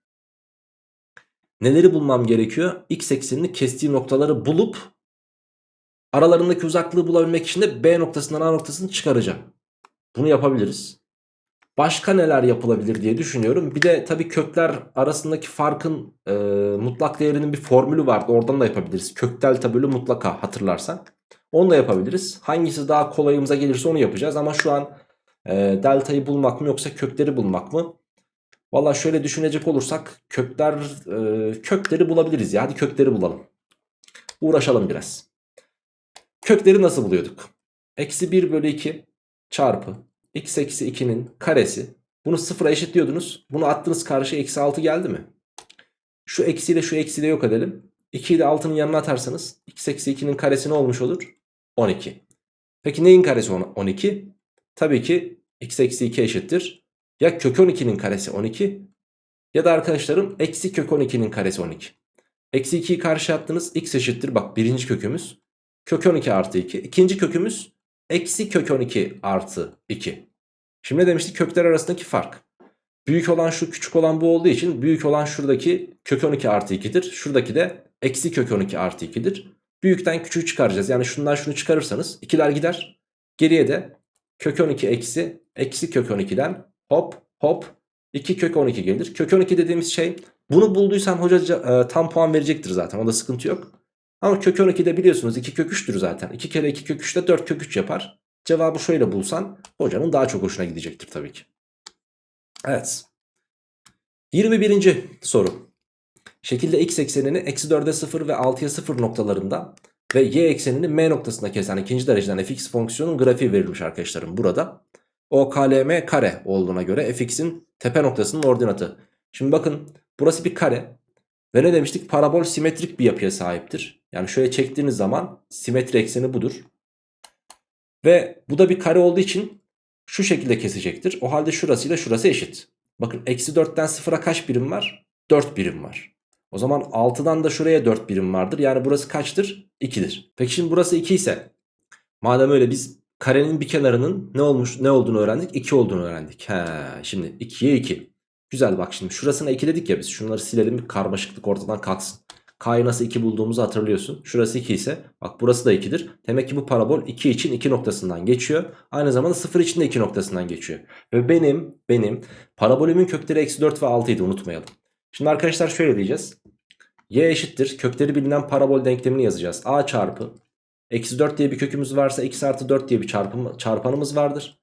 neleri bulmam gerekiyor? X eksenini kestiği noktaları bulup aralarındaki uzaklığı bulabilmek için de B noktasından A noktasını çıkaracağım. Bunu yapabiliriz. Başka neler yapılabilir diye düşünüyorum. Bir de tabii kökler arasındaki farkın e, mutlak değerinin bir formülü vardı. Oradan da yapabiliriz. Kök delta bölü mutlaka hatırlarsak. Onu da yapabiliriz. Hangisi daha kolayımıza gelirse onu yapacağız. Ama şu an e, deltayı bulmak mı yoksa kökleri bulmak mı? Valla şöyle düşünecek olursak kökler e, kökleri bulabiliriz ya. Hadi kökleri bulalım. Uğraşalım biraz. Kökleri nasıl buluyorduk? Eksi 1 bölü 2 çarpı x eksi 2'nin karesi. Bunu sıfıra eşitliyordunuz. Bunu attınız karşıya eksi 6 geldi mi? Şu eksiyle şu eksiyle yok edelim. 2'yi de 6'nın yanına atarsanız x eksi 2'nin karesi ne olmuş olur? 12. Peki neyin karesi 12? Tabii ki x eksi 2 eşittir. Ya kök 12'nin karesi 12 ya da arkadaşlarım eksi kök 12'nin karesi 12. Eksi 2'yi karşı attınız x eşittir. Bak birinci kökümüz. Kök 12 artı 2. İkinci kökümüz eksi kök 12 artı 2. Şimdi ne demiştik? Kökler arasındaki fark. Büyük olan şu küçük olan bu olduğu için büyük olan şuradaki kök 12 artı 2'dir. Şuradaki de eksi kök 12 artı 2'dir. Büyükten küçüğü çıkaracağız. Yani şundan şunu çıkarırsanız ikiler gider. Geriye de kök 12 eksi eksi kök 12'den hop hop 2 kök 12 gelir. Kök 12 dediğimiz şey bunu bulduysan hoca e, tam puan verecektir zaten. O da sıkıntı yok. Ama kök 12'de biliyorsunuz 2 kök 3'tür zaten. 2 kere 2 kök 3 de 4 kök 3 yapar. Cevabı şöyle bulsan hocanın daha çok hoşuna gidecektir tabii ki. Evet. 21. soru. Şekilde x eksenini eksi 4'e 0 ve 6'ya 0 noktalarında ve y eksenini m noktasında kesen ikinci dereceden fx fonksiyonun grafiği verilmiş arkadaşlarım burada. O KLM kare olduğuna göre fx'in tepe noktasının ordinatı. Şimdi bakın burası bir kare. Ve ne demiştik? Parabol simetrik bir yapıya sahiptir. Yani şöyle çektiğiniz zaman simetri ekseni budur. Ve bu da bir kare olduğu için şu şekilde kesecektir. O halde şurasıyla şurası eşit. Bakın eksi 4'ten 0'a kaç birim var? 4 birim var. O zaman 6'dan da şuraya 4 birim vardır. Yani burası kaçtır? 2'dir. Peki şimdi burası 2 ise madem öyle biz karenin bir kenarının ne olmuş ne olduğunu öğrendik? 2 olduğunu öğrendik. He, şimdi 2'ye 2. Güzel bak şimdi şurasına 2 dedik ya biz. Şunları silelim karmaşıklık ortadan kalksın. K'yı nasıl 2 bulduğumuzu hatırlıyorsun. Şurası 2 ise bak burası da 2'dir. Demek ki bu parabol 2 için 2 noktasından geçiyor. Aynı zamanda 0 için de 2 noktasından geçiyor. Ve benim benim parabolümün kökleri eksi 4 ve 6 idi unutmayalım. Şimdi arkadaşlar şöyle diyeceğiz. Y eşittir kökleri bilinen parabol denklemini yazacağız. A çarpı eksi 4 diye bir kökümüz varsa x artı 4 diye bir çarpım, çarpanımız vardır.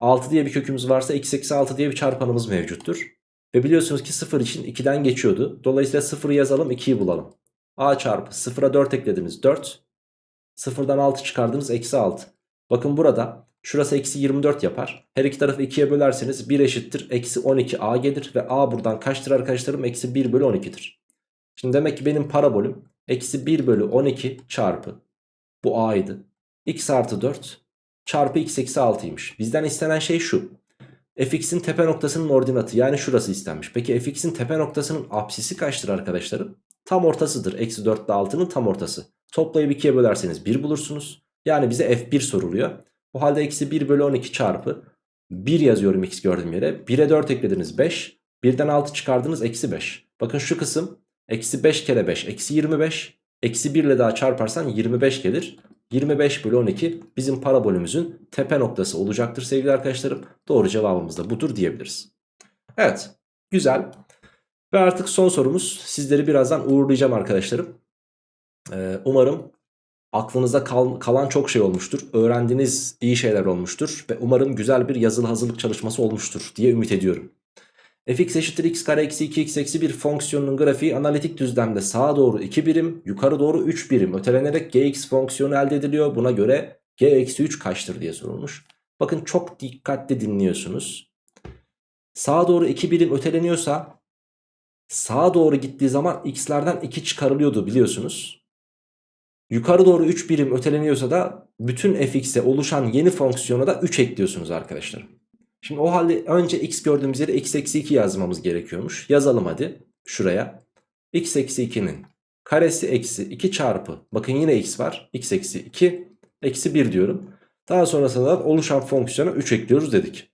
6 diye bir kökümüz varsa x eksi 6 diye bir çarpanımız mevcuttur. Ve biliyorsunuz ki 0 için 2'den geçiyordu. Dolayısıyla 0'ı yazalım 2'yi bulalım. A çarpı 0'a 4 eklediniz 4. 0'dan 6 çıkardınız eksi 6. Bakın burada şurası eksi 24 yapar. Her iki tarafı 2'ye bölerseniz 1 eşittir eksi 12a gelir. Ve a buradan kaçtır arkadaşlarım? Eksi 1 bölü 12'dir. Şimdi demek ki benim parabolüm eksi 1 bölü 12 çarpı. Bu a'ydı. x artı 4 çarpı x eksi 6'ymış. Bizden istenen şey şu. fx'in tepe noktasının ordinatı yani şurası istenmiş. Peki fx'in tepe noktasının apsisi kaçtır arkadaşlarım? Tam ortasıdır. Eksi 4 ile 6'nın tam ortası. Toplayıp 2'ye bölerseniz 1 bulursunuz. Yani bize f1 soruluyor. O halde eksi 1 bölü 12 çarpı 1 yazıyorum x gördüğüm yere. 1'e 4 eklediniz 5. 1'den 6 çıkardınız eksi 5. Bakın şu kısım eksi 5 kere 5 eksi 25. Eksi 1 ile daha çarparsan 25 gelir. 25 bölü 12 bizim parabolümüzün tepe noktası olacaktır sevgili arkadaşlarım. Doğru cevabımız da budur diyebiliriz. Evet güzel. Ve artık son sorumuz sizleri birazdan uğurlayacağım arkadaşlarım. Ee, umarım aklınıza kal kalan çok şey olmuştur. Öğrendiğiniz iyi şeyler olmuştur. Ve umarım güzel bir yazılı hazırlık çalışması olmuştur diye ümit ediyorum. Fx eşittir x kare eksi 2x eksi 1 fonksiyonunun grafiği analitik düzlemde sağa doğru 2 birim yukarı doğru 3 birim ötelenerek gx fonksiyonu elde ediliyor. Buna göre g eksi 3 kaçtır diye sorulmuş. Bakın çok dikkatli dinliyorsunuz. Sağa doğru 2 birim öteleniyorsa sağa doğru gittiği zaman x'lerden 2 çıkarılıyordu biliyorsunuz. Yukarı doğru 3 birim öteleniyorsa da bütün fx'e oluşan yeni fonksiyona da 3 ekliyorsunuz arkadaşlar. Şimdi o halde önce x gördüğümüz yere x eksi 2 yazmamız gerekiyormuş. Yazalım hadi şuraya. x eksi 2'nin karesi eksi 2 çarpı. Bakın yine x var. x eksi 2 eksi 1 diyorum. Daha sonrasında da oluşan fonksiyona 3 ekliyoruz dedik.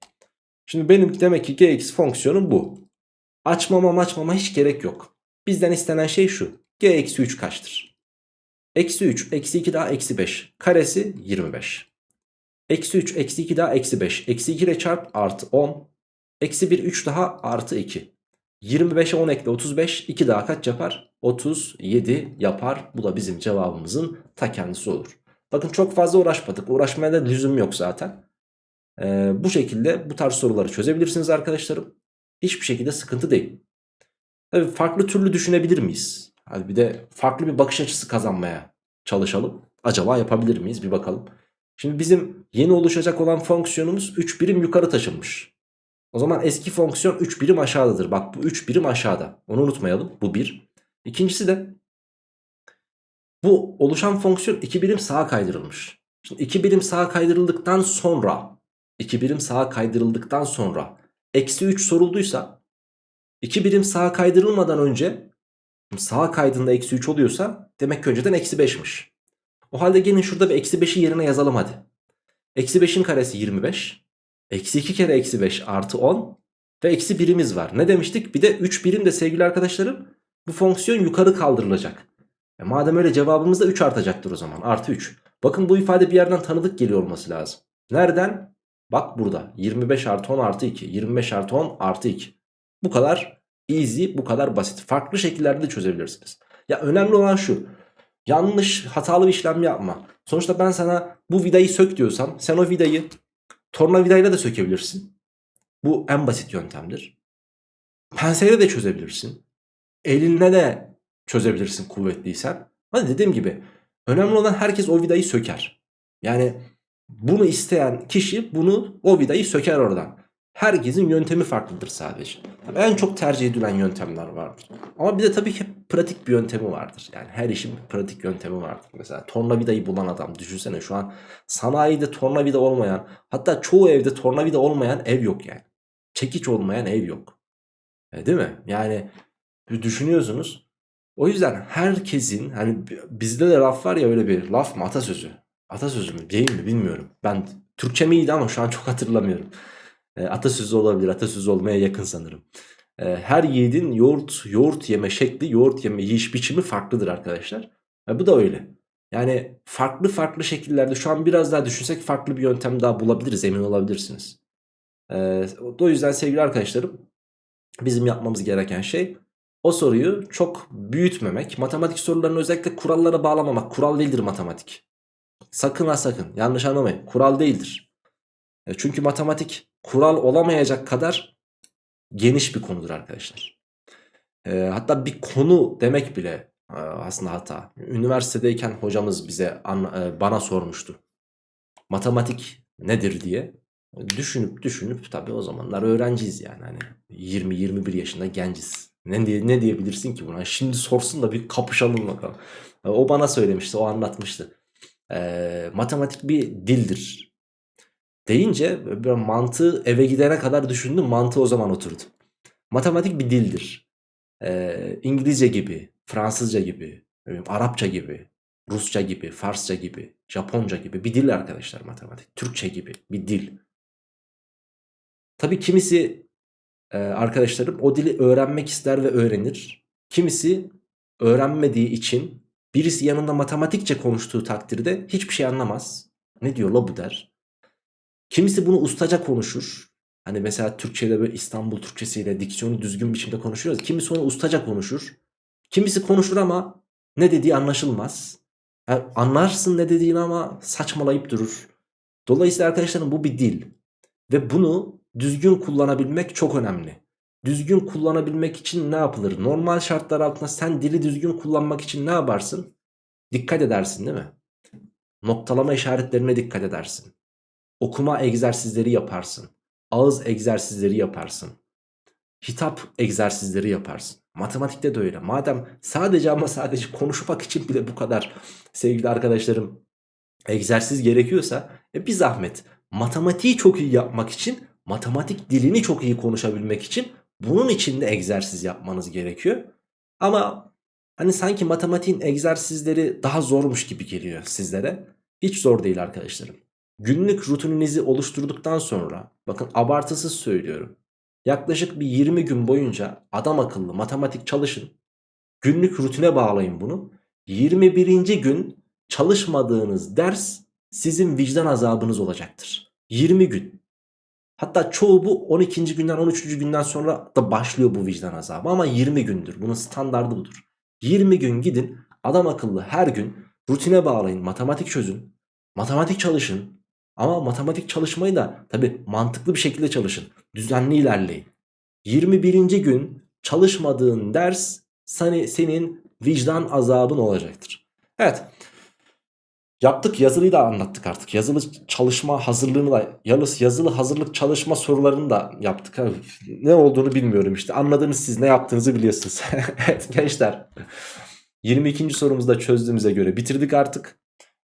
Şimdi benim demek ki gx fonksiyonum bu. Açmama açmama hiç gerek yok. Bizden istenen şey şu. g eksi 3 kaçtır? Eksi 3 eksi 2 daha eksi 5. Karesi 25. Eksi 3 eksi 2 daha eksi 5. Eksi 2 ile çarp artı 10. Eksi 1 3 daha artı 2. 25'e 10 ekle 35. 2 daha kaç yapar? 37 yapar. Bu da bizim cevabımızın ta kendisi olur. Bakın çok fazla uğraşmadık. Uğraşmaya da lüzum yok zaten. Ee, bu şekilde bu tarz soruları çözebilirsiniz arkadaşlarım. Hiçbir şekilde sıkıntı değil. Tabii farklı türlü düşünebilir miyiz? Hadi bir de farklı bir bakış açısı kazanmaya çalışalım. Acaba yapabilir miyiz? Bir bakalım. Şimdi bizim yeni oluşacak olan fonksiyonumuz 3 birim yukarı taşınmış. O zaman eski fonksiyon 3 birim aşağıdadır. Bak bu 3 birim aşağıda. Onu unutmayalım. Bu 1. İkincisi de bu oluşan fonksiyon 2 birim sağa kaydırılmış. Şimdi 2 birim sağa kaydırıldıktan sonra 2 birim sağa kaydırıldıktan sonra eksi 3 sorulduysa 2 birim sağa kaydırılmadan önce sağa kaydığında eksi 3 oluyorsa demek ki önceden eksi 5'miş. O halde gelin şurada bir eksi 5'i yerine yazalım hadi. Eksi 5'in karesi 25. Eksi 2 kere eksi 5 artı 10. Ve eksi birimiz var. Ne demiştik? Bir de 3 birim de sevgili arkadaşlarım bu fonksiyon yukarı kaldırılacak. E madem öyle cevabımız da 3 artacaktır o zaman. Artı 3. Bakın bu ifade bir yerden tanıdık geliyor olması lazım. Nereden? Bak burada. 25 artı 10 artı 2. 25 artı 10 artı 2. Bu kadar easy, bu kadar basit. Farklı şekillerde de çözebilirsiniz. Ya önemli olan şu. Yanlış, hatalı bir işlem yapma. Sonuçta ben sana bu vidayı sök diyorsam sen o vidayı tornavidayla da sökebilirsin. Bu en basit yöntemdir. Penseyle de çözebilirsin. Elinle de çözebilirsin kuvvetliysen. Hani dediğim gibi önemli olan herkes o vidayı söker. Yani bunu isteyen kişi bunu o vidayı söker oradan. Herkesin yöntemi farklıdır sadece. Tabii en çok tercih edilen yöntemler vardır. Ama bir de tabii ki pratik bir yöntemi vardır. Yani her işin bir pratik yöntemi vardır. Mesela tornavidayı bulan adam düşünsene şu an sanayide tornavida olmayan hatta çoğu evde tornavida olmayan ev yok yani. Çekiç olmayan ev yok. E, değil mi? Yani düşünüyorsunuz. O yüzden herkesin hani bizde de laf var ya öyle bir laf mı atasözü. Atasözü mü değil mi bilmiyorum. Ben Türkçem iyiydi ama şu an çok hatırlamıyorum. E, atasözü olabilir. Atasözü olmaya yakın sanırım. e, her yiğidin yoğurt, yoğurt yeme şekli, yoğurt yeme yiyiş biçimi farklıdır arkadaşlar. E, bu da öyle. Yani farklı farklı şekillerde şu an biraz daha düşünsek farklı bir yöntem daha bulabiliriz emin olabilirsiniz. E, o yüzden sevgili arkadaşlarım bizim yapmamız gereken şey o soruyu çok büyütmemek. Matematik sorularını özellikle kurallara bağlamamak. Kural değildir matematik. Sakın ha sakın yanlış anlamayın. Kural değildir. E, çünkü matematik kural olamayacak kadar geniş bir konudur arkadaşlar. E, hatta bir konu demek bile e, aslında hata. Üniversitedeyken hocamız bize e, bana sormuştu. Matematik nedir diye. Düşünüp düşünüp tabii o zamanlar öğrenciyiz yani. Hani 20-21 yaşında genciz. Ne, diye, ne diyebilirsin ki buna? Şimdi sorsun da bir kapışalım bakalım. O bana söylemişti, o anlatmıştı. E, matematik bir dildir deyince bir mantığı eve gidene kadar düşündüm. Mantığı o zaman oturdu. Matematik bir dildir. Ee, İngilizce gibi, Fransızca gibi, Arapça gibi, Rusça gibi, Farsça gibi, Japonca gibi bir dil arkadaşlar matematik. Türkçe gibi bir dil. Tabii kimisi e, arkadaşlarım o dili öğrenmek ister ve öğrenir. Kimisi öğrenmediği için birisi yanında matematikçe konuştuğu takdirde hiçbir şey anlamaz. Ne diyor la bu der. Kimisi bunu ustaca konuşur. Hani mesela Türkçe'de böyle İstanbul Türkçesiyle diksiyonu düzgün biçimde konuşuyoruz. Kimisi onu ustaca konuşur. Kimisi konuşur ama ne dediği anlaşılmaz. Yani anlarsın ne dediğini ama saçmalayıp durur. Dolayısıyla arkadaşlarım bu bir dil. Ve bunu düzgün kullanabilmek çok önemli. Düzgün kullanabilmek için ne yapılır? Normal şartlar altında sen dili düzgün kullanmak için ne yaparsın? Dikkat edersin değil mi? Noktalama işaretlerine dikkat edersin. Okuma egzersizleri yaparsın. Ağız egzersizleri yaparsın. Hitap egzersizleri yaparsın. Matematikte de öyle. Madem sadece ama sadece konuşmak için bile bu kadar sevgili arkadaşlarım egzersiz gerekiyorsa e bir zahmet matematiği çok iyi yapmak için matematik dilini çok iyi konuşabilmek için bunun için de egzersiz yapmanız gerekiyor. Ama hani sanki matematiğin egzersizleri daha zormuş gibi geliyor sizlere. Hiç zor değil arkadaşlarım. Günlük rutininizi oluşturduktan sonra bakın abartısız söylüyorum. Yaklaşık bir 20 gün boyunca adam akıllı matematik çalışın. Günlük rutine bağlayın bunu. 21. gün çalışmadığınız ders sizin vicdan azabınız olacaktır. 20 gün. Hatta çoğu bu 12. günden 13. günden sonra da başlıyor bu vicdan azabı ama 20 gündür. Bunun standardı budur. 20 gün gidin adam akıllı her gün rutine bağlayın matematik çözün. Matematik çalışın. Ama matematik çalışmayı da tabi mantıklı bir şekilde çalışın. Düzenli ilerleyin. 21. gün çalışmadığın ders senin vicdan azabın olacaktır. Evet. Yaptık yazılıyı da anlattık artık. Yazılı çalışma hazırlığını da yazılı, hazırlık çalışma sorularını da yaptık. Ne olduğunu bilmiyorum işte. Anladınız siz ne yaptığınızı biliyorsunuz. (laughs) evet gençler. 22. sorumuzu da çözdüğümüze göre bitirdik artık.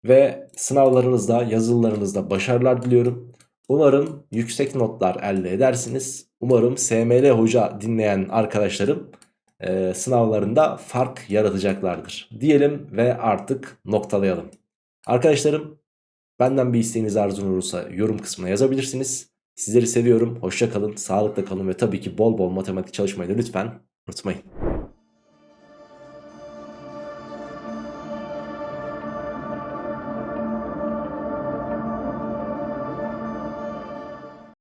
Ve sınavlarınızda, yazılılarınızda başarılar diliyorum. Umarım yüksek notlar elde edersiniz. Umarım SML Hoca dinleyen arkadaşlarım e, sınavlarında fark yaratacaklardır. Diyelim ve artık noktalayalım. Arkadaşlarım benden bir isteğiniz arzunuz olursa yorum kısmına yazabilirsiniz. Sizleri seviyorum. Hoşça kalın, sağlıkla kalın ve tabii ki bol bol matematik çalışmayı da lütfen unutmayın.